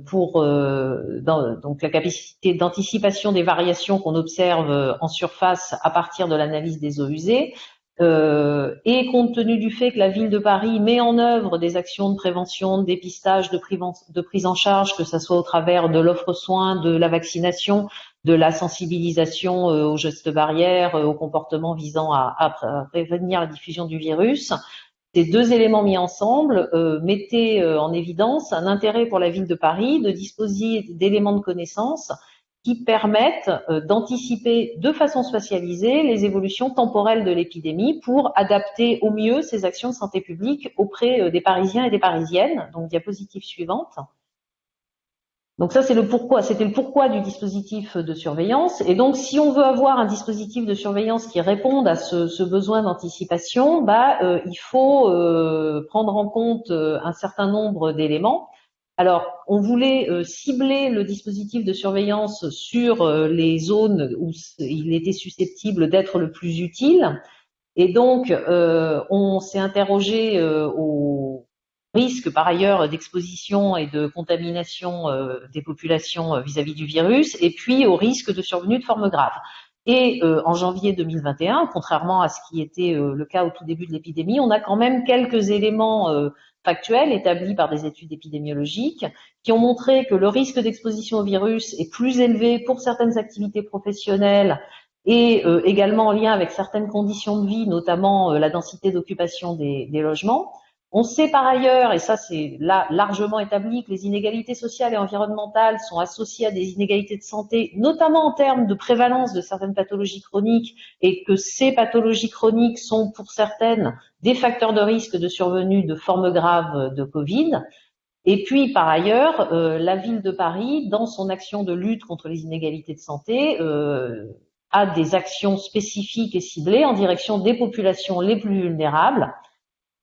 pour dans, donc la capacité d'anticipation des variations qu'on observe en surface à partir de l'analyse des eaux usées. Euh, et compte tenu du fait que la ville de Paris met en œuvre des actions de prévention, de dépistage, de, prise en charge, que ce soit au travers de l'offre soins, de la vaccination, de la sensibilisation euh, aux gestes barrières, euh, aux comportements visant à, prévenir la diffusion du virus, ces deux éléments mis ensemble euh, mettaient euh, en évidence un intérêt pour la ville de Paris de disposer d'éléments de connaissance qui permettent euh, d'anticiper de façon spatialisée les évolutions temporelles de l'épidémie pour adapter au mieux ces actions de santé publique auprès euh, des Parisiens et des Parisiennes. Donc, diapositive suivante. Donc ça, c'est le pourquoi. C'était le pourquoi du dispositif de surveillance. Et donc, si on veut avoir un dispositif de surveillance qui réponde à ce, besoin d'anticipation, bah, euh, il faut euh, prendre en compte un certain nombre d'éléments. Alors, on voulait euh, cibler le dispositif de surveillance sur euh, les zones où il était susceptible d'être le plus utile. Et donc, euh, on s'est interrogé au risque par ailleurs d'exposition et de contamination des populations vis-à-vis -vis du virus, et puis au risque de survenue de formes graves. Et en janvier 2021, contrairement à ce qui était le cas au tout début de l'épidémie, on a quand même quelques éléments factuels établis par des études épidémiologiques qui ont montré que le risque d'exposition au virus est plus élevé pour certaines activités professionnelles et euh, également en lien avec certaines conditions de vie, notamment euh, la densité d'occupation des, logements. On sait par ailleurs, et ça c'est là largement établi, que les inégalités sociales et environnementales sont associées à des inégalités de santé, notamment en termes de prévalence de certaines pathologies chroniques, et que ces pathologies chroniques sont pour certaines des facteurs de risque de survenue de formes graves de Covid. Et puis, par ailleurs, euh, la ville de Paris, dans son action de lutte contre les inégalités de santé, euh, a des actions spécifiques et ciblées en direction des populations les plus vulnérables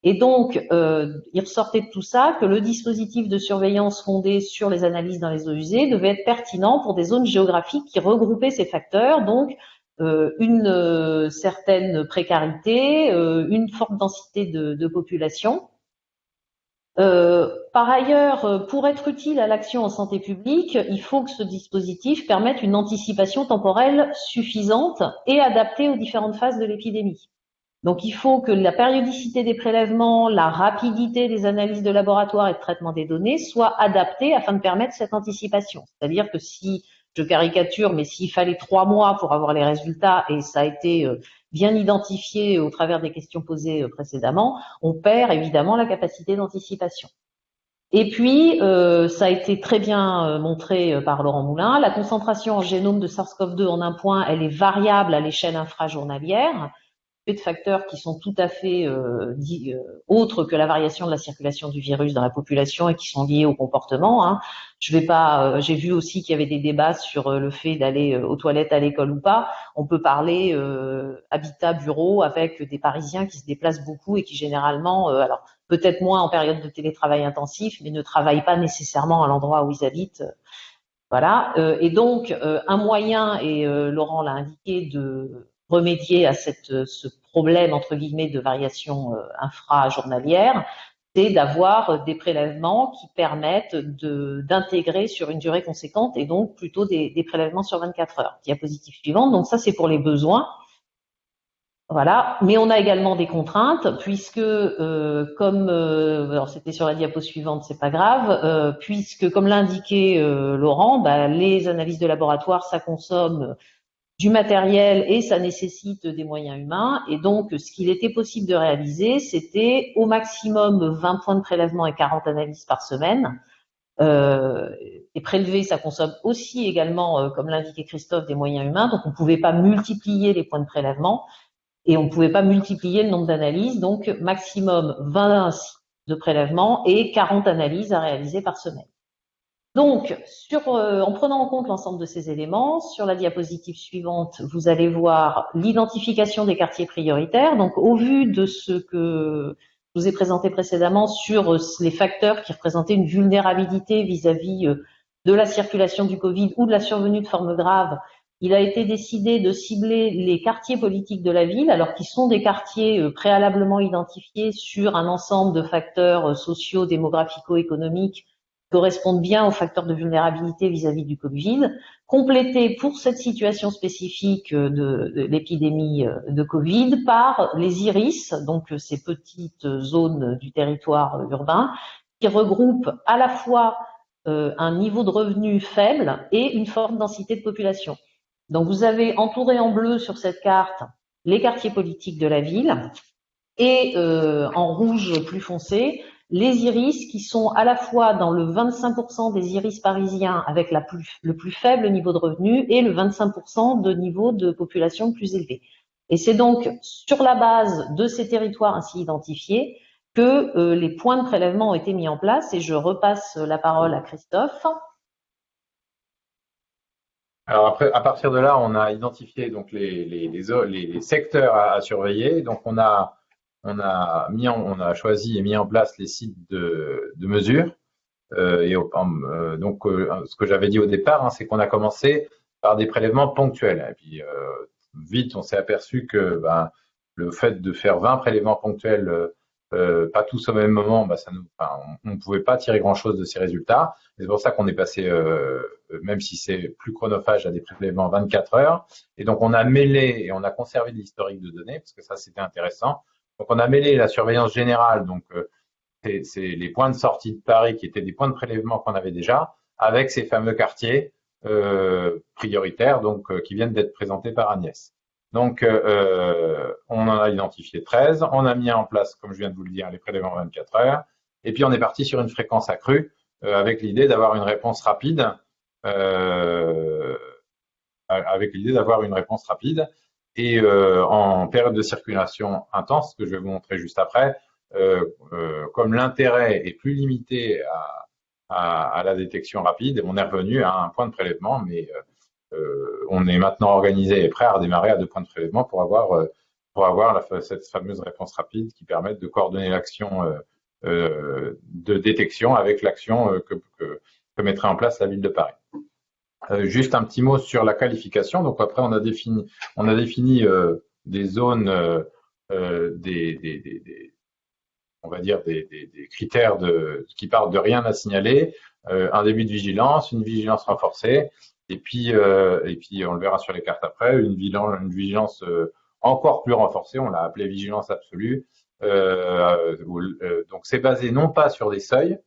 et donc, euh, il ressortait de tout ça que le dispositif de surveillance fondé sur les analyses dans les eaux usées devait être pertinent pour des zones géographiques qui regroupaient ces facteurs, donc euh, une euh, certaine précarité, une forte densité de, population. Par ailleurs, pour être utile à l'action en santé publique, il faut que ce dispositif permette une anticipation temporelle suffisante et adaptée aux différentes phases de l'épidémie. Donc il faut que la périodicité des prélèvements, la rapidité des analyses de laboratoire et de traitement des données soient adaptées afin de permettre cette anticipation. C'est-à-dire que si, je caricature, mais s'il fallait trois mois pour avoir les résultats, et ça a été euh, bien identifié au travers des questions posées euh, précédemment, on perd évidemment la capacité d'anticipation. Et puis, euh, ça a été très bien montré par Laurent Moulin, la concentration en génome de SARS-CoV-2 en un point, elle est variable à l'échelle infrajournalière de facteurs qui sont tout à fait euh, euh, autres que la variation de la circulation du virus dans la population et qui sont liés au comportement. Hein. Je vais pas. Euh, j'ai vu aussi qu'il y avait des débats sur le fait d'aller aux toilettes à l'école ou pas. On peut parler habitat, bureau avec des Parisiens qui se déplacent beaucoup et qui généralement, alors peut-être moins en période de télétravail intensif, mais ne travaillent pas nécessairement à l'endroit où ils habitent Voilà. et donc, un moyen, et Laurent l'a indiqué, de remédier à cette, ce problème, entre guillemets, de variation infra-journalière, c'est d'avoir des prélèvements qui permettent d'intégrer sur une durée conséquente et donc plutôt des, prélèvements sur 24 heures. Diapositive suivante. Donc ça, c'est pour les besoins. Voilà, mais on a également des contraintes puisque, euh, comme euh, alors c'était sur la diapo suivante, c'est pas grave, euh, puisque comme l'a indiqué Laurent, bah, les analyses de laboratoire ça consomme du matériel et ça nécessite des moyens humains. Et donc, ce qu'il était possible de réaliser, c'était au maximum 20 points de prélèvement et 40 analyses par semaine. et prélever, ça consomme aussi également, comme l'indiquait Christophe, des moyens humains. Donc, on ne pouvait pas multiplier les points de prélèvement et on ne pouvait pas multiplier le nombre d'analyses, donc maximum 20 de prélèvements et 40 analyses à réaliser par semaine. Donc, euh, en prenant en compte l'ensemble de ces éléments, sur la diapositive suivante, vous allez voir l'identification des quartiers prioritaires. Donc, au vu de ce que je vous ai présenté précédemment sur les facteurs qui représentaient une vulnérabilité vis-à-vis -vis euh, de la circulation du Covid ou de la survenue de formes graves il a été décidé de cibler les quartiers politiques de la ville, alors qu'ils sont des quartiers euh, préalablement identifiés sur un ensemble de facteurs euh, sociaux, démographico-économiques correspondent bien aux facteurs de vulnérabilité vis-à-vis du Covid, complétés pour cette situation spécifique euh, de, l'épidémie de Covid par les IRIS, donc ces petites zones du territoire urbain, qui regroupent à la fois un niveau de revenu faible et une forte densité de population. Donc vous avez entouré en bleu sur cette carte les quartiers politiques de la ville et euh, en rouge plus foncé les iris qui sont à la fois dans le 25% des iris parisiens avec le plus faible niveau de revenu et le 25% de niveau de population plus élevé. Et c'est donc sur la base de ces territoires ainsi identifiés que euh, les points de prélèvement ont été mis en place et je repasse la parole à Christophe. Alors après, à partir de là, on a identifié donc les, secteurs à, surveiller. Donc on a on a mis on a choisi et mis en place les sites de, de mesure. Euh, et euh, donc euh, ce que j'avais dit au départ, hein, c'est qu'on a commencé par des prélèvements ponctuels. Puis vite, on s'est aperçu que ben, le fait de faire 20 prélèvements ponctuels pas tous au même moment, bah, ça nous, on ne pouvait pas tirer grand-chose de ces résultats. C'est pour ça qu'on est passé, même si c'est plus chronophage, à des prélèvements 24 heures. Et donc on a mêlé et on a conservé l'historique de données parce que ça c'était intéressant. Donc on a mêlé la surveillance générale, donc euh, c'est les points de sortie de Paris qui étaient des points de prélèvement qu'on avait déjà, avec ces fameux quartiers euh, prioritaires, donc qui viennent d'être présentés par Agnès. Donc, euh, euh, on en a identifié 13. On a mis en place, comme je viens de vous le dire, les prélèvements 24 heures. Et puis, on est parti sur une fréquence accrue euh, avec l'idée d'avoir une réponse rapide. Euh, avec l'idée d'avoir une réponse rapide. Et euh, en période de circulation intense, que je vais vous montrer juste après, comme l'intérêt est plus limité à, à, à, la détection rapide, on est revenu à un point de prélèvement, mais euh, on est maintenant organisé et prêt à redémarrer à deux points de prélèvement pour avoir euh, pour avoir cette fameuse réponse rapide qui permet de coordonner l'action euh, de détection avec l'action que, que, mettrait en place la ville de Paris. Juste un petit mot sur la qualification. Donc après, on a défini, on a défini des zones, des, on va dire des, critères de, qui partent de rien à signaler, un début de vigilance, une vigilance renforcée, et puis, euh, et puis, on le verra sur les cartes après, une vigilance, une vigilance euh, encore plus renforcée, on l'a appelée vigilance absolue. Euh, donc, c'est basé non pas sur des seuils,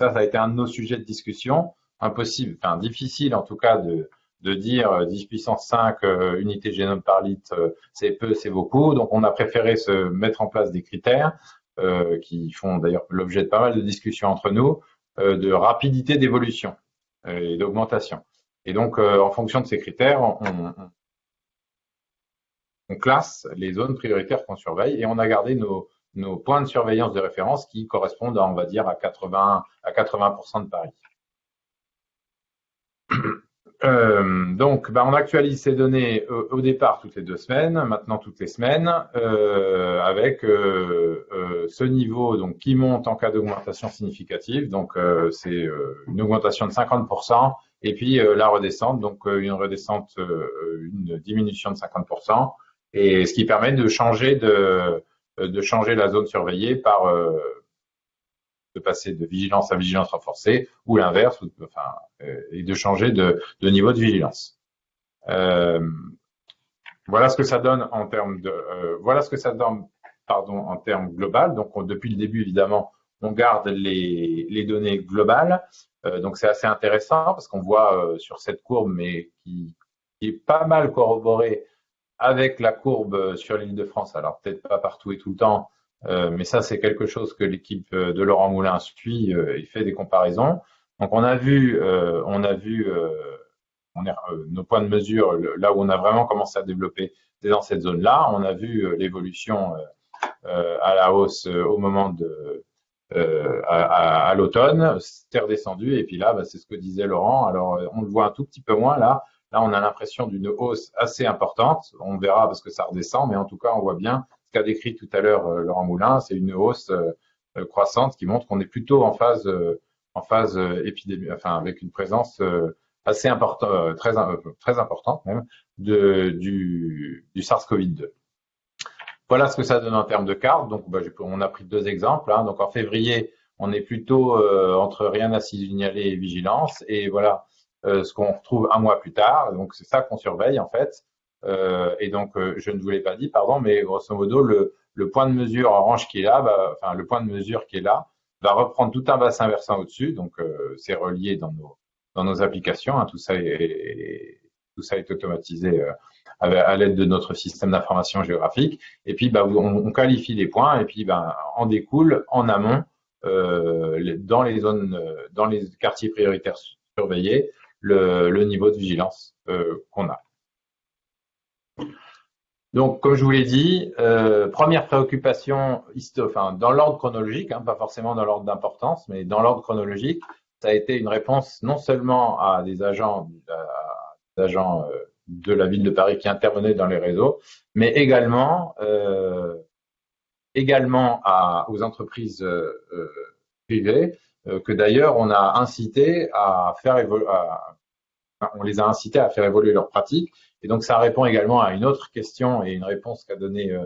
ça, ça a été un de nos sujets de discussion, impossible, enfin difficile en tout cas de, de dire 10 puissance 5 unités génome par litre, c'est peu, c'est beaucoup. Donc, on a préféré se mettre en place des critères qui font d'ailleurs l'objet de pas mal de discussions entre nous, de rapidité d'évolution et d'augmentation. Et donc, euh, en fonction de ces critères, on, classe les zones prioritaires qu'on surveille et on a gardé nos, points de surveillance de référence qui correspondent, à, on va dire, à 80, à 80% de Paris. Euh, donc, bah, on actualise ces données au, départ toutes les deux semaines, maintenant toutes les semaines, euh, avec ce niveau donc qui monte en cas d'augmentation significative. Donc, c'est une augmentation de 50% et puis la redescente, donc une redescente, une diminution de 50%, et ce qui permet de changer de, de changer la zone surveillée par de passer de vigilance à vigilance renforcée ou l'inverse, enfin, et de changer de, niveau de vigilance. voilà ce que ça donne en termes de, voilà ce que ça donne pardon, en termes global. Donc, depuis le début, évidemment, on garde les, les données globales. Euh, donc, c'est assez intéressant parce qu'on voit euh, sur cette courbe, mais qui, qui, est pas mal corroborée avec la courbe sur l'île de France. Alors, peut-être pas partout et tout le temps, euh, mais ça, c'est quelque chose que l'équipe de Laurent Moulin suit et fait des comparaisons. Donc, on a vu, on a vu on est, nos points de mesure, là où on a vraiment commencé à développer, c'est dans cette zone-là. On a vu l'évolution euh, à la hausse euh, au moment de euh, à, l'automne, c'est redescendu et puis là, bah, c'est ce que disait Laurent. Alors on le voit un tout petit peu moins là. Là, on a l'impression d'une hausse assez importante. On verra parce que ça redescend, mais en tout cas, on voit bien ce qu'a décrit tout à l'heure Laurent Moulin. C'est une hausse croissante qui montre qu'on est plutôt en phase, en phase épidémie, enfin avec une présence assez importante, très, importante même, du, du SARS-CoV-2. Voilà ce que ça donne en termes de cartes. Donc, bah, on a pris deux exemples. Hein. Donc, en février, on est plutôt euh, entre rien à signaler et vigilance. Et voilà euh, ce qu'on retrouve un mois plus tard. Donc, c'est ça qu'on surveille en fait. Euh, et donc, je ne vous l'ai pas dit, pardon, mais grosso modo, le, le, point de mesure orange qui est là, bah, enfin le point de mesure qui est là, va reprendre tout un bassin versant au-dessus. Donc, c'est relié dans nos dans nos applications. Hein. Tout ça est, tout ça est automatisé à l'aide de notre système d'information géographique. Et puis, bah, on, qualifie les points et puis, bah, en découle en amont euh, dans les zones, euh, dans les quartiers prioritaires surveillés, le, le niveau de vigilance euh, qu'on a. Donc, comme je vous l'ai dit, euh, première préoccupation, enfin, dans l'ordre chronologique, hein, pas forcément dans l'ordre d'importance, mais dans l'ordre chronologique, ça a été une réponse non seulement à des agents, à des agents euh, de la ville de Paris qui intervenait dans les réseaux, mais également, euh, également à, aux entreprises euh, euh privées que d'ailleurs on a incité à faire évoluer, on les a incités à faire évoluer leurs pratiques. Et donc ça répond également à une autre question et une réponse qu'a donnée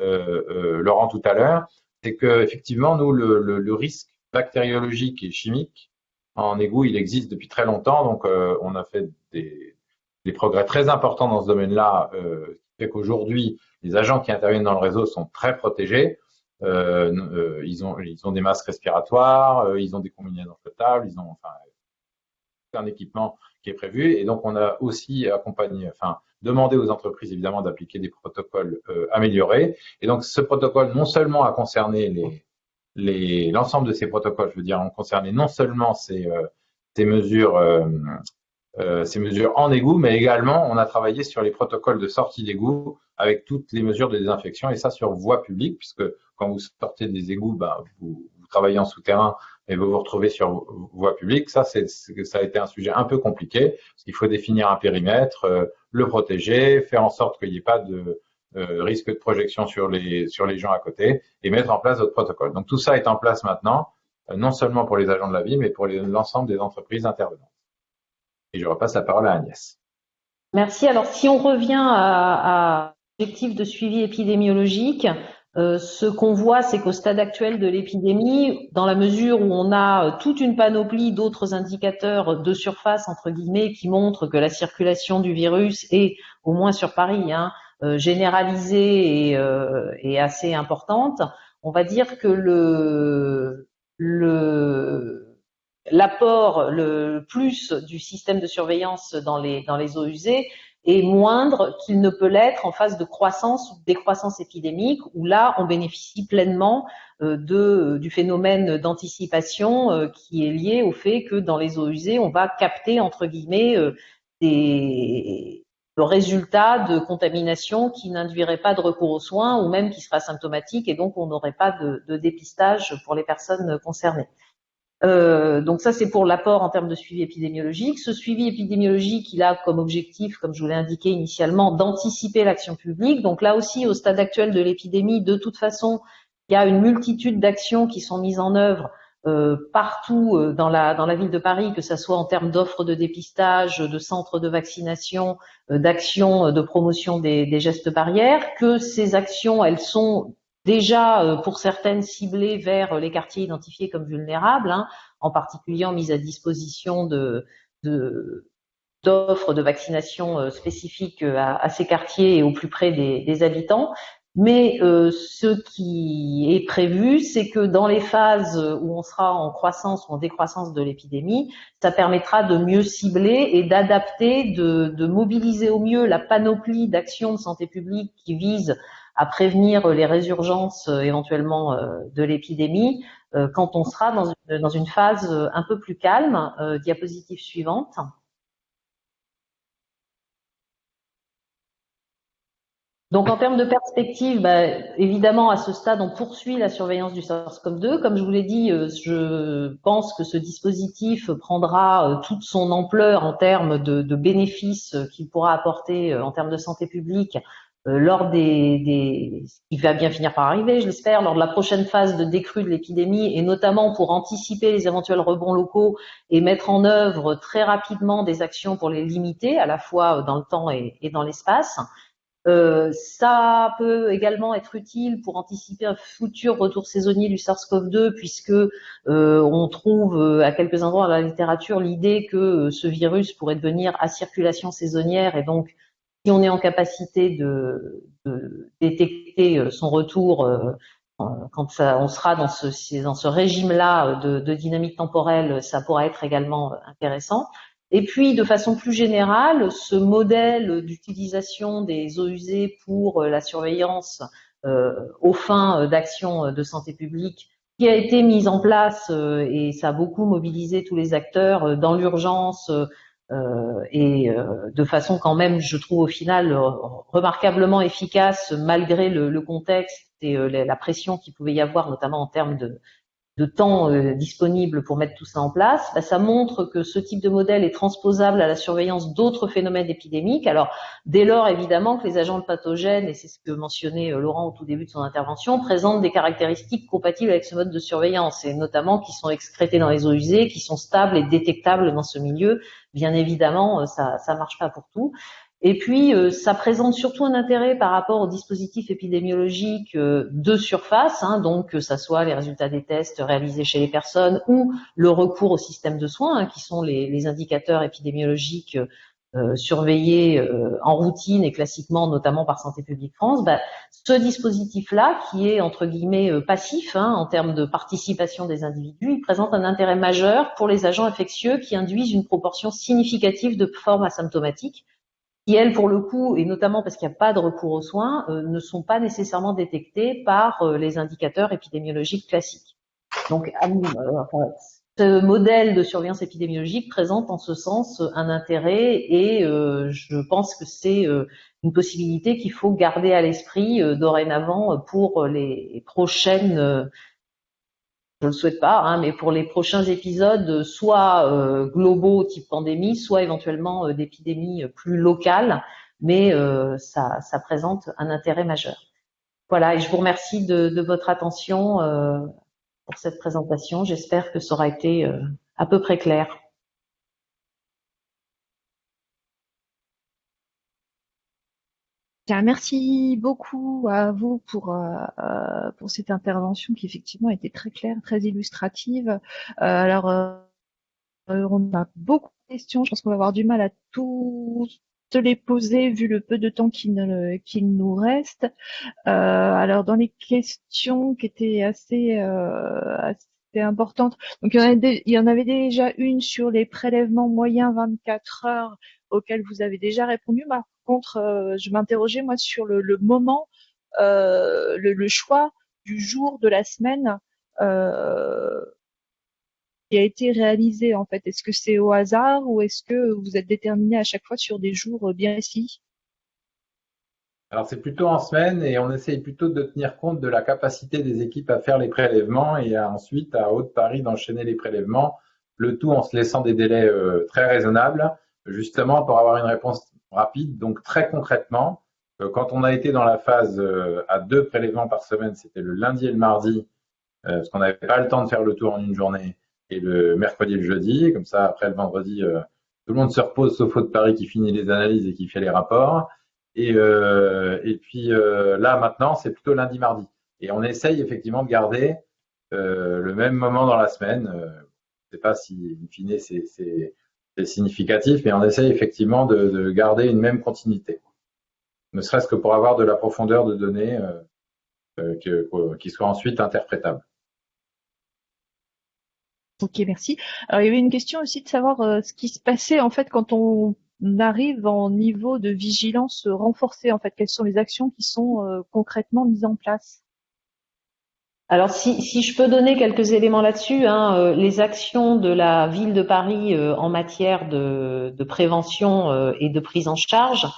euh, Laurent tout à l'heure, c'est que effectivement nous le, risque bactériologique et chimique en égout il existe depuis très longtemps, donc on a fait des progrès très importants dans ce domaine-là, euh, fait qu'aujourd'hui, les agents qui interviennent dans le réseau sont très protégés. Euh, euh, ils, ont, des masques respiratoires, euh, ils ont des combinaisons flottables, ils ont enfin, un équipement est prévu. Et donc, on a aussi accompagné, enfin, demandé aux entreprises évidemment d'appliquer des protocoles euh, améliorés. Et donc, ce protocole non seulement a concerné les l'ensemble de ces protocoles, je veux dire, ont concerné non seulement ces, euh, ces mesures euh, ces mesures en égout, mais également on a travaillé sur les protocoles de sortie d'égout avec toutes les mesures de désinfection et ça sur voie publique, puisque quand vous sortez des égouts, vous, vous, travaillez en souterrain et vous vous retrouvez sur voie publique. Ça, c'est, ça a été un sujet un peu compliqué, parce qu'il faut définir un périmètre, euh, le protéger, faire en sorte qu'il n'y ait pas de euh, risque de projection sur les, sur les gens à côté et mettre en place d'autres protocoles. Donc tout ça est en place maintenant, non seulement pour les agents de la vie, mais pour l'ensemble des entreprises intervenantes. Et je repasse la parole à Agnès. Merci. Alors, si on revient à, l'objectif de suivi épidémiologique, euh, ce qu'on voit, c'est qu'au stade actuel de l'épidémie, dans la mesure où on a toute une panoplie d'autres indicateurs de surface, entre guillemets, qui montrent que la circulation du virus est, au moins sur Paris, hein, euh, généralisée et, euh, assez importante, on va dire que l'apport le plus du système de surveillance dans les eaux usées est moindre qu'il ne peut l'être en phase de croissance ou décroissance épidémique, où là, on bénéficie pleinement euh, de, du phénomène d'anticipation euh, qui est lié au fait que dans les eaux usées, on va capter, entre guillemets, euh, des résultats de contamination qui n'induiraient pas de recours aux soins ou même qui sera symptomatique et donc on n'aurait pas de, de dépistage pour les personnes concernées. Euh, donc ça, c'est pour l'apport en termes de suivi épidémiologique. Ce suivi épidémiologique, il a comme objectif, comme je vous l'ai indiqué initialement, d'anticiper l'action publique. Donc là aussi, au stade actuel de l'épidémie, de toute façon, il y a une multitude d'actions qui sont mises en œuvre partout dans la dans la ville de Paris, que ce soit en termes d'offres de dépistage, de centres de vaccination, d'actions de promotion des, gestes barrières, que ces actions elles sont déjà pour certaines ciblées vers les quartiers identifiés comme vulnérables, hein, en particulier en mise à disposition d'offres de vaccination euh, spécifiques euh, à, ces quartiers et au plus près des, habitants. Mais euh, ce qui est prévu, c'est que dans les phases où on sera en croissance ou en décroissance de l'épidémie, ça permettra de mieux cibler et d'adapter, de, de, mobiliser au mieux la panoplie d'actions de santé publique qui visent à prévenir les résurgences éventuellement de l'épidémie quand on sera dans une, phase un peu plus calme. diapositive suivante. Donc en termes de perspective, bah, évidemment à ce stade on poursuit la surveillance du SARS-CoV-2. Comme je vous l'ai dit, euh, je pense que ce dispositif prendra euh, toute son ampleur en termes de, bénéfices qu'il pourra apporter euh, en termes de santé publique lors des, des, va bien finir par arriver, je l'espère, lors de la prochaine phase de décrue de l'épidémie et notamment pour anticiper les éventuels rebonds locaux et mettre en œuvre très rapidement des actions pour les limiter à la fois dans le temps et dans l'espace. Euh, ça peut également être utile pour anticiper un futur retour saisonnier du SARS-CoV-2, puisque euh, on trouve euh, à quelques endroits dans la littérature l'idée que ce virus pourrait devenir à circulation saisonnière, et donc si on est en capacité de, détecter son retour quand ça, on sera dans ce, régime-là de, dynamique temporelle, ça pourra être également intéressant. Et puis, de façon plus générale, ce modèle d'utilisation des eaux usées pour euh, la surveillance euh, aux fins euh, d'actions de santé publique qui a été mis en place et ça a beaucoup mobilisé tous les acteurs dans l'urgence et de façon quand même, je trouve au final remarquablement efficace malgré le, contexte et la pression qu'il pouvait y avoir, notamment en termes de, de temps euh, disponible pour mettre tout ça en place, bah, ça montre que ce type de modèle est transposable à la surveillance d'autres phénomènes épidémiques. Alors, dès lors, évidemment, que les agents pathogènes, et c'est ce que mentionnait euh, Laurent au tout début de son intervention, présentent des caractéristiques compatibles avec ce mode de surveillance, et notamment qui sont excrétés dans les eaux usées, qui sont stables et détectables dans ce milieu. Bien évidemment, euh, ça ne marche pas pour tout. Et puis, euh, ça présente surtout un intérêt par rapport aux dispositifs épidémiologiques euh, de surface, hein, donc que ça soit les résultats des tests réalisés chez les personnes ou le recours au système de soins, hein, qui sont les, indicateurs épidémiologiques euh, surveillés en routine et classiquement, notamment par Santé publique France. Bah, ce dispositif-là, qui est entre guillemets passif hein, en termes de participation des individus, il présente un intérêt majeur pour les agents infectieux qui induisent une proportion significative de formes asymptomatiques qui, elles, pour le coup, et notamment parce qu'il n'y a pas de recours aux soins, euh, ne sont pas nécessairement détectées par euh, les indicateurs épidémiologiques classiques. Donc, euh, ce modèle de surveillance épidémiologique présente en ce sens un intérêt et je pense que c'est une possibilité qu'il faut garder à l'esprit dorénavant pour les prochaines je ne le souhaite pas, hein, mais pour les prochains épisodes, soit euh, globaux type pandémie, soit éventuellement euh, d'épidémies euh, plus locales, mais ça, ça, présente un intérêt majeur. Voilà, et je vous remercie de, de votre attention pour cette présentation. J'espère que ça aura été à peu près clair. Merci beaucoup à vous pour euh, euh, pour cette intervention qui effectivement était très claire, très illustrative. Euh, alors on a beaucoup de questions. Je pense qu'on va avoir du mal à tout les poser vu le peu de temps qu'il nous reste. alors dans les questions qui étaient assez, assez importantes, donc il y, en avait, il y en avait déjà une sur les prélèvements moyens 24 heures auxquels vous avez déjà répondu contre, euh, je m'interrogeais moi sur le, moment, euh, le, choix du jour de la semaine euh, qui a été réalisé en fait. Est-ce que c'est au hasard ou est-ce que vous êtes déterminé à chaque fois sur des jours bien ici alors c'est plutôt en semaine et on essaye plutôt de tenir compte de la capacité des équipes à faire les prélèvements et ensuite à Haute-Paris d'enchaîner les prélèvements, le tout en se laissant des délais très raisonnables, justement pour avoir une réponse rapide. Donc très concrètement, euh, quand on a été dans la phase euh, à deux prélèvements par semaine, c'était le lundi et le mardi, parce qu'on n'avait pas le temps de faire le tour en une journée, et le mercredi et le jeudi. Comme ça, après le vendredi, tout le monde se repose sauf de Paris qui finit les analyses et qui fait les rapports. Et, et puis là, maintenant, c'est plutôt lundi, mardi. Et on essaye effectivement de garder le même moment dans la semaine. je ne sais pas si, in fine, c'est significatif, mais on essaye effectivement de, de, garder une même continuité. Ne serait-ce que pour avoir de la profondeur de données euh, euh, qui soit ensuite interprétable. Ok, merci. Alors, il y avait une question aussi de savoir euh, ce qui se passait en fait quand on arrive en niveau de vigilance renforcée. En fait, quelles sont les actions qui sont concrètement mises en place? Alors si, si, je peux donner quelques éléments là-dessus, hein, les actions de la ville de Paris en matière de, prévention et de prise en charge,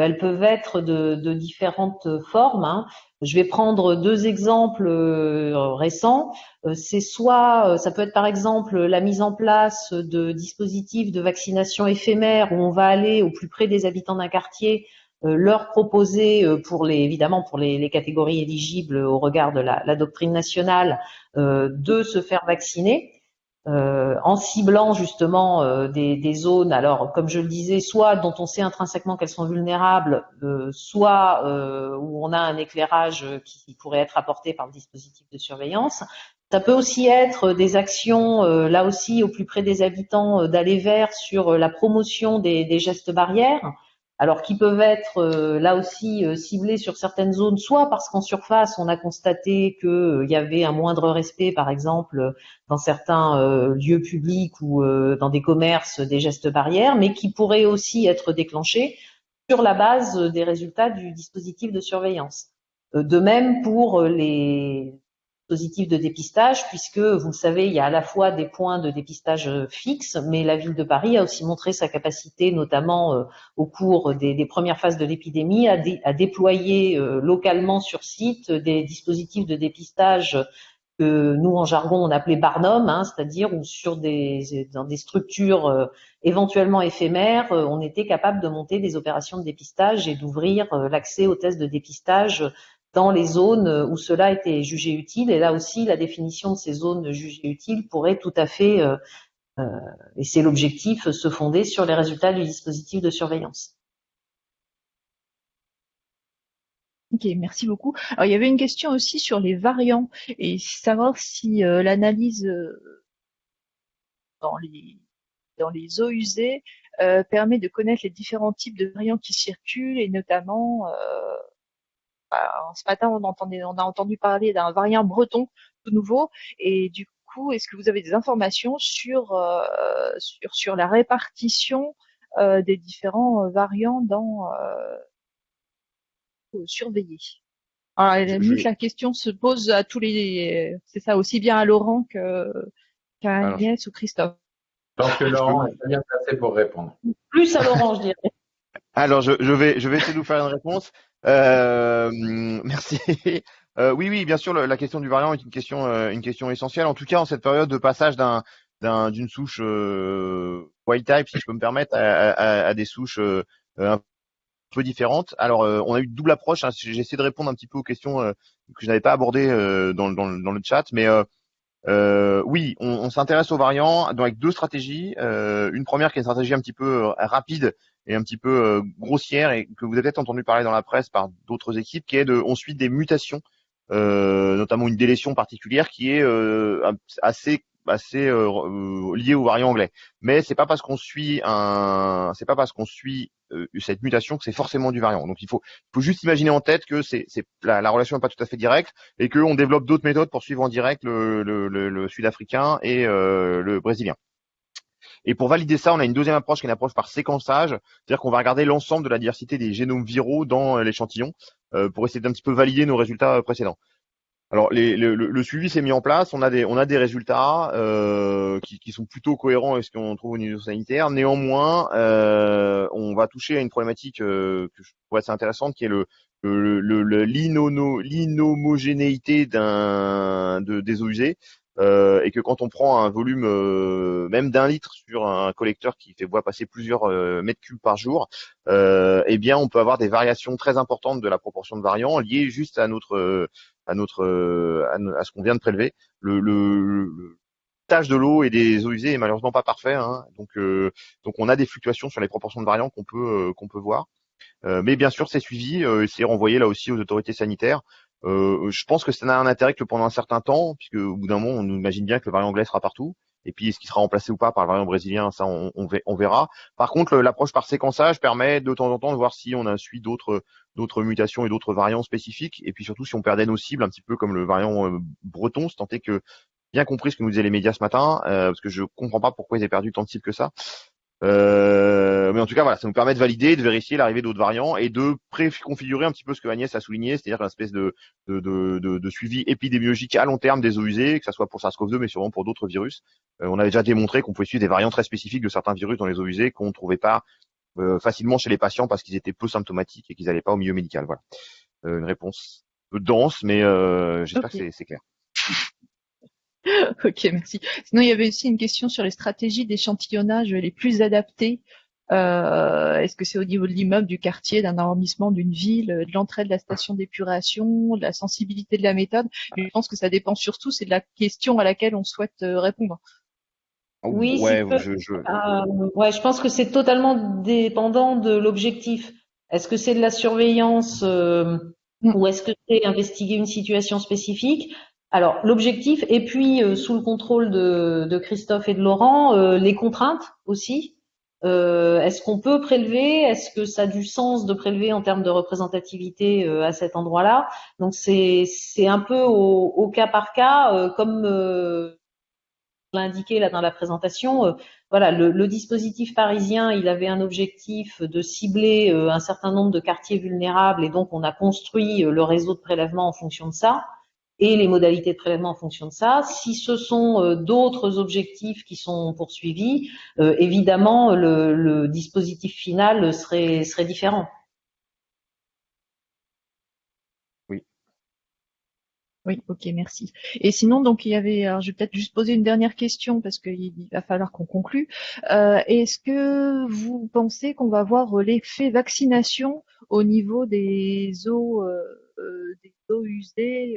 elles peuvent être de, différentes formes. Hein. Je vais prendre deux exemples euh, récents. Euh, c'est soit, euh, ça peut être par exemple la mise en place de dispositifs de vaccination éphémères où on va aller au plus près des habitants d'un quartier, leur proposer pour les, évidemment pour les, catégories éligibles au regard de la doctrine nationale, de se faire vacciner. Euh, en ciblant justement euh, des, des, zones, alors comme je le disais, soit dont on sait intrinsèquement qu'elles sont vulnérables, euh, soit où on a un éclairage qui, pourrait être apporté par le dispositif de surveillance. Ça peut aussi être des actions, là aussi au plus près des habitants, d'aller vers sur la promotion des, des gestes barrières alors qui peuvent être euh, là aussi euh, ciblés sur certaines zones, soit parce qu'en surface on a constaté qu'il euh, y avait un moindre respect, par exemple dans certains lieux publics ou dans des commerces, des gestes barrières, mais qui pourraient aussi être déclenchés sur la base des résultats du dispositif de surveillance. De même pour les dispositif de dépistage, puisque vous le savez, il y a à la fois des points de dépistage euh, fixes, mais la ville de Paris a aussi montré sa capacité, notamment euh, au cours des, premières phases de l'épidémie, à, déployer euh, localement sur site des dispositifs de dépistage que nous en jargon on appelait Barnum, hein, c'est-à-dire où sur des dans des structures éventuellement éphémères, on était capable de monter des opérations de dépistage et d'ouvrir l'accès aux tests de dépistage dans les zones où cela était jugé utile. Et là aussi, la définition de ces zones jugées utiles pourrait tout à fait, euh, euh, et c'est l'objectif, se fonder sur les résultats du dispositif de surveillance. Ok, merci beaucoup. Alors, il y avait une question aussi sur les variants et savoir si euh, l'analyse dans les dans les eaux usées permet de connaître les différents types de variants qui circulent et notamment ce matin, on, entendait, on a entendu parler d'un variant breton tout nouveau. Et du coup, est-ce que vous avez des informations sur, euh, sur, sur la répartition euh, des différents euh, variants dans surveiller alors, la question se pose à tous les, c'est ça, aussi bien à Laurent qu'à Agnès ou Christophe? Je pense que Laurent est bien placé pour répondre. Plus à Laurent, je dirais. Alors, je, je, vais, je vais essayer de vous faire une réponse. Euh, merci. Euh, oui, oui, bien sûr, la question du variant est une question, euh, une question essentielle. En tout cas, en cette période de passage d'un d'une souche euh, wild type, si je peux me permettre, à, des souches euh, un peu différentes. Alors, on a eu double approche. Hein. J'ai essayé de répondre un petit peu aux questions que je n'avais pas abordées dans, le chat, mais oui, on, on s'intéresse aux variants avec deux stratégies. une première qui est une stratégie un petit peu rapide et un petit peu euh, grossière et que vous avez peut-être entendu parler dans la presse par d'autres équipes, qui est de ensuite des mutations, euh, notamment une délétion particulière qui est euh, assez assez euh, liée au variant anglais. Mais c'est pas parce qu'on suit un, c'est pas parce qu'on suit cette mutation que c'est forcément du variant. Donc il faut, faut juste imaginer en tête que c'est, c'est la, la, relation n'est pas tout à fait directe et qu'on développe d'autres méthodes pour suivre en direct le, le, le, le sud-africain et le brésilien. Et pour valider ça, on a une deuxième approche qui est une approche par séquençage, c'est-à-dire qu'on va regarder l'ensemble de la diversité des génomes viraux dans euh, l'échantillon euh, pour essayer d'un petit peu valider nos résultats euh, précédents. Alors le, le, suivi s'est mis en place, on a des, on a des résultats euh, qui, qui, sont plutôt cohérents avec ce qu'on trouve au niveau sanitaire. Néanmoins, euh, on va toucher à une problématique euh, que je trouve assez intéressante, qui est le, l'inhomogénéité d'un de, des eaux usées. Euh, et que quand on prend un volume euh, même d'un litre sur un collecteur qui fait boire passer plusieurs euh, mètres cubes par jour, eh bien on peut avoir des variations très importantes de la proportion de variants liées juste à notre à notre à, ce qu'on vient de prélever. Le, le, le tâche de l'eau et des eaux usées est malheureusement pas parfait, hein. donc donc on a des fluctuations sur les proportions de variants qu'on peut qu'on peut voir. mais bien sûr, c'est suivi, c'est renvoyé là aussi aux autorités sanitaires. Je pense que ça n'a un intérêt que pendant un certain temps, puisque au bout d'un moment, on imagine bien que le variant anglais sera partout. Et puis, est-ce qu'il sera remplacé ou pas par le variant brésilien Ça, on, on, verra. Par contre, l'approche par séquençage permet de temps en temps de voir si on a suivi d'autres d'autres mutations et d'autres variants spécifiques. Et puis surtout, si on perdait nos cibles, un petit peu comme le variant euh, breton, c'est tant que bien compris ce que nous disaient les médias ce matin, euh, parce que je comprends pas pourquoi ils aient perdu tant de cibles que ça. Euh, mais en tout cas, voilà, ça nous permet de valider, de vérifier l'arrivée d'autres variants et de préconfigurer un petit peu ce que Agnès a souligné, c'est-à-dire une espèce de, de, de, de, suivi épidémiologique à long terme des eaux usées, que ce soit pour SARS-CoV-2, mais sûrement pour d'autres virus. Euh, on avait déjà démontré qu'on pouvait suivre des variants très spécifiques de certains virus dans les eaux usées qu'on ne trouvait pas euh, facilement chez les patients parce qu'ils étaient peu symptomatiques et qu'ils n'allaient pas au milieu médical. Voilà, une réponse peu dense, mais j'espère que c'est clair. ok, merci. Sinon, il y avait aussi une question sur les stratégies d'échantillonnage les plus adaptées. Euh, Est-ce que c'est au niveau de l'immeuble, du quartier, d'un arrondissement, d'une ville, de l'entrée de la station d'épuration, de la sensibilité de la méthode? Je pense que ça dépend surtout, c'est de la question à laquelle on souhaite euh, répondre. Oui, ouais, je, je... Euh, ouais, je pense que c'est totalement dépendant de l'objectif. Est-ce que c'est de la surveillance euh, mm. ou est-ce que c'est investiguer une situation spécifique? Alors l'objectif, et puis euh, sous le contrôle de, Christophe et de Laurent, euh, les contraintes aussi. Euh, est-ce qu'on peut prélever? Est-ce que ça a du sens de prélever en termes de représentativité à cet endroit-là? Donc c'est un peu au, cas par cas, comme l'a indiqué là dans la présentation. voilà, le, le, dispositif parisien, il avait un objectif de cibler un certain nombre de quartiers vulnérables, et donc on a construit le réseau de prélèvement en fonction de ça et les modalités de prélèvement en fonction de ça. Si ce sont euh, d'autres objectifs qui sont poursuivis, euh, évidemment, le, dispositif final serait, serait différent. Oui. Oui, ok, merci. Et sinon, donc il y avait, alors je vais peut-être juste poser une dernière question parce qu'il va falloir qu'on conclue. Euh, est-ce que vous pensez qu'on va voir l'effet vaccination au niveau des eaux, des eaux usées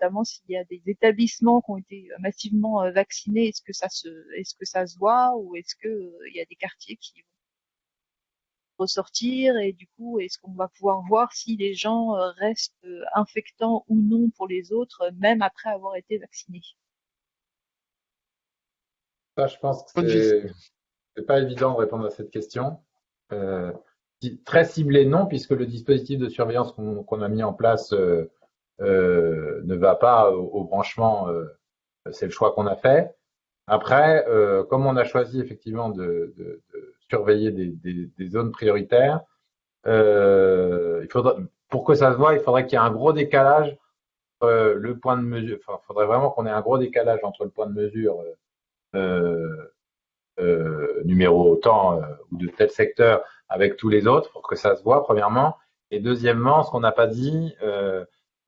notamment s'il y a des établissements qui ont été euh, massivement euh, vaccinés, est-ce que ça se, est-ce que ça se voit ou est-ce que euh, il y a des quartiers qui vont ressortir et du coup, est-ce qu'on va pouvoir voir si les gens restent infectants ou non pour les autres, même après avoir été vaccinés? Ça, je pense que c'est pas évident de répondre à cette question. très ciblé, non, puisque le dispositif de surveillance qu'on a mis en place euh, ne va pas au, branchement, euh, c'est le choix qu'on a fait. Après, euh, comme on a choisi effectivement de, surveiller des, zones prioritaires, il faudra, pour que ça se voit, il faudrait qu'il y ait un gros décalage euh, le point de mesure. Il faudrait vraiment qu'on ait un gros décalage entre le point de mesure euh, euh, numéro temps ou de tel secteur avec tous les autres pour que ça se voit, premièrement. Et deuxièmement, ce qu'on n'a pas dit,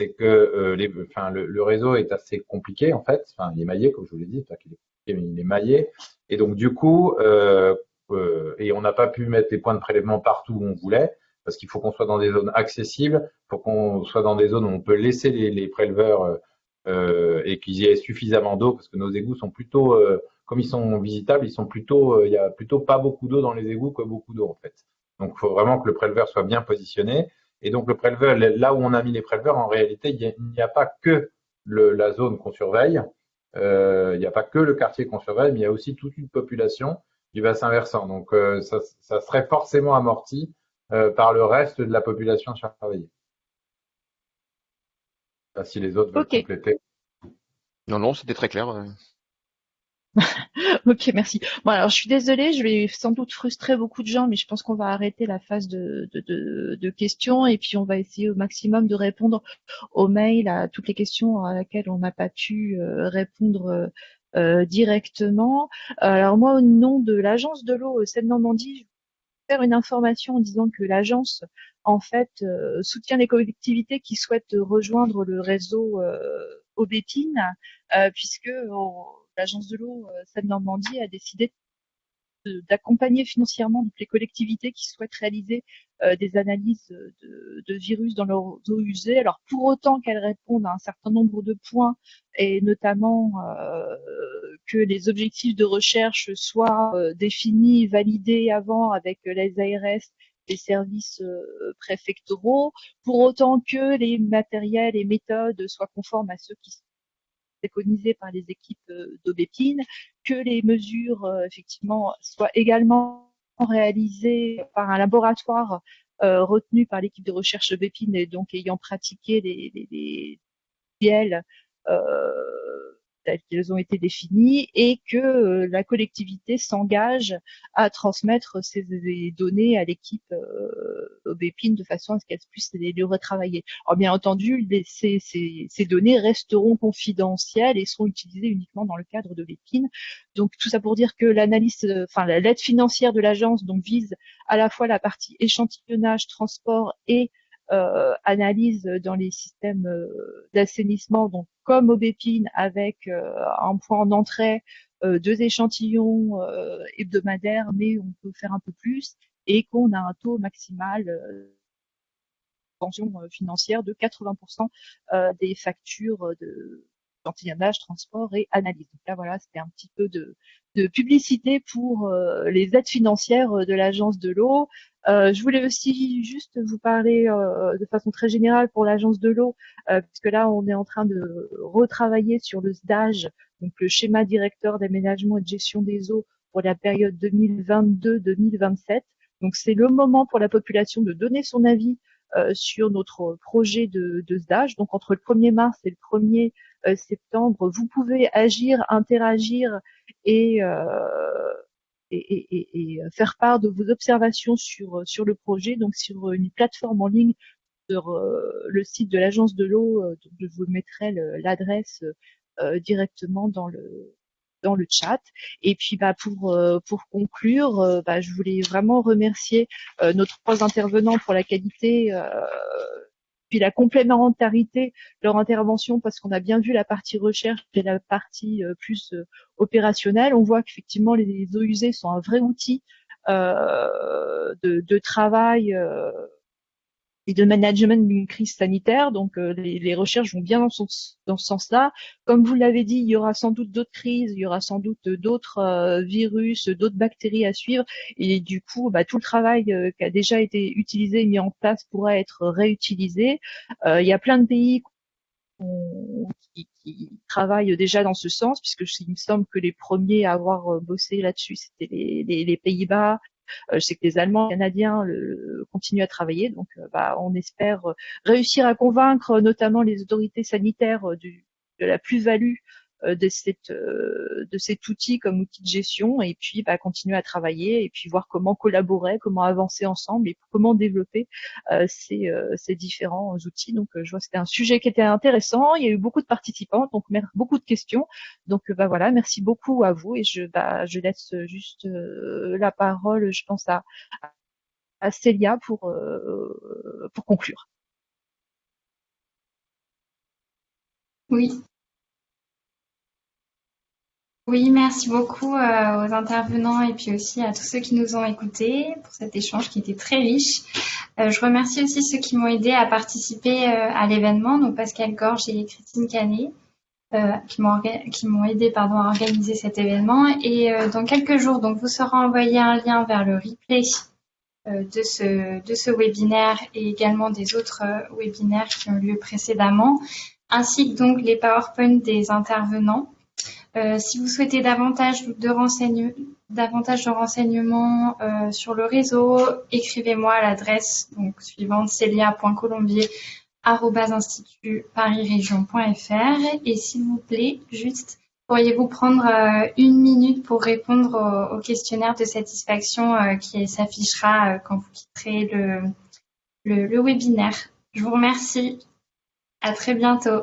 c'est que euh, le, réseau est assez compliqué en fait. Enfin, il est maillé, comme je vous l'ai dit, il, est, il est maillé. Et donc du coup, euh, euh, et on n'a pas pu mettre les points de prélèvement partout où on voulait, parce qu'il faut qu'on soit dans des zones accessibles, faut qu'on soit dans des zones où on peut laisser les, les préleveurs et qu'il y ait suffisamment d'eau, parce que nos égouts sont plutôt, comme ils sont visitables, ils sont plutôt, il y a plutôt pas beaucoup d'eau dans les égouts que beaucoup d'eau en fait. Donc il faut vraiment que le préleveur soit bien positionné. Et donc le préleveur, là où on a mis les préleveurs, en réalité, il n'y a, pas que le, la zone qu'on surveille, euh, il n'y a pas que le quartier qu'on surveille, mais il y a aussi toute une population du bassin versant. Donc euh, ça, ça, serait forcément amorti euh, par le reste de la population surveillée. si les autres veulent compléter. Non, non, c'était très clair. ok, merci. Bon, alors je suis désolée, je vais sans doute frustrer beaucoup de gens, mais je pense qu'on va arrêter la phase de, de, de, questions et puis on va essayer au maximum de répondre aux mails, à toutes les questions à laquelle on n'a pas pu euh, répondre euh, euh, directement. Alors moi, au nom de l'agence de l'eau Seine-Normandie, je vais faire une information en disant que l'agence, en fait, soutient les collectivités qui souhaitent rejoindre le réseau Aubépine, puisque l'agence de l'eau euh, Seine-Normandie a décidé d'accompagner financièrement les collectivités qui souhaitent réaliser euh, des analyses de, virus dans leurs eaux usées. Alors pour autant qu'elles répondent à un certain nombre de points et notamment euh, que les objectifs de recherche soient euh, définis, validés avant avec les ARS les services euh, préfectoraux, pour autant que les matériels et méthodes soient conformes à ceux qui sont préconisés par les équipes euh, d'Aubépine, que les mesures euh, effectivement soient également réalisées par un laboratoire retenu par l'équipe de recherche Aubépine et donc ayant pratiqué les, les, les telles qu'elles ont été définies et que euh, la collectivité s'engage à transmettre ces données à l'équipe euh, de façon à ce qu'elle puisse les, retravailler. Alors bien entendu, ces, données resteront confidentielles et seront utilisées uniquement dans le cadre de l'épine. Donc tout ça pour dire que enfin l'aide financière de l'agence donc vise à la fois la partie échantillonnage, transport et euh, analyse dans les systèmes euh, d'assainissement, donc comme Aubépine avec euh, un point d'entrée, deux échantillons hebdomadaires, mais on peut faire un peu plus, et qu'on a un taux maximal pension financière de 80% des factures de échantillonnage, transport et analyse. Donc là, voilà, c'était un petit peu de, de publicité pour les aides financières de l'agence de l'eau. Euh, je voulais aussi juste vous parler euh, de façon très générale pour l'agence de l'eau, euh, puisque là on est en train de retravailler sur le SDAGE, donc le schéma directeur d'aménagement et de gestion des eaux pour la période 2022-2027. Donc c'est le moment pour la population de donner son avis euh, sur notre projet de, de SDAGE. Donc entre le 1er mars et le 1er septembre, vous pouvez agir, interagir et et, euh, faire part de vos observations sur, euh, sur le projet, donc sur euh, une plateforme en ligne sur le site de l'agence de l'eau. je vous mettrai l'adresse directement dans le dans le chat. Et puis bah pour pour conclure, bah, je voulais vraiment remercier nos trois intervenants pour la qualité puis la complémentarité leur intervention parce qu'on a bien vu la partie recherche et la partie euh, plus euh, opérationnelle. On voit qu'effectivement les eaux usées sont un vrai outil euh, de, de, travail et de management d'une crise sanitaire. Donc euh, les, recherches vont bien dans, dans ce sens-là. Comme vous l'avez dit, il y aura sans doute d'autres crises, il y aura sans doute d'autres euh, virus, d'autres bactéries à suivre. Et du coup, bah, tout le travail euh, qui a déjà été utilisé mis en place pourra être réutilisé. il y a plein de pays qui, qui, travaillent déjà dans ce sens, puisque il me semble que les premiers à avoir bossé là-dessus, c'était les, les, les Pays-Bas, euh, je sais que les Allemands, les Canadiens continuent à travailler, donc euh, bah, on espère euh, réussir à convaincre notamment les autorités sanitaires de la plus-value de, cette, de cet outil comme outil de gestion et puis bah, continuer à travailler et puis voir comment collaborer, comment avancer ensemble et comment développer ces, ces, différents outils. Donc je vois que c'était un sujet qui était intéressant. Il y a eu beaucoup de participants, donc beaucoup de questions. Donc bah voilà, merci beaucoup à vous et je, bah, je laisse juste la parole, je pense à, à Célia pour, pour conclure. Oui, oui, merci beaucoup euh, aux intervenants et puis aussi à tous ceux qui nous ont écoutés pour cet échange qui était très riche. Euh, je remercie aussi ceux qui m'ont aidé à participer euh, à l'événement, donc Pascal Gorge et Christine Canet, qui m'ont aidé pardon, à organiser cet événement. Et dans quelques jours, donc, vous sera envoyé un lien vers le replay de, ce, webinaire et également des autres webinaires qui ont lieu précédemment, ainsi que donc les PowerPoint des intervenants. Euh, si vous souhaitez davantage de, renseignements euh, sur le réseau, écrivez-moi à l'adresse suivante celia.colombier@institutparisregion.fr et s'il vous plaît, juste pourriez-vous prendre euh, une minute pour répondre au, questionnaire de satisfaction qui s'affichera quand vous quitterez le, le, le webinaire. Je vous remercie. À très bientôt.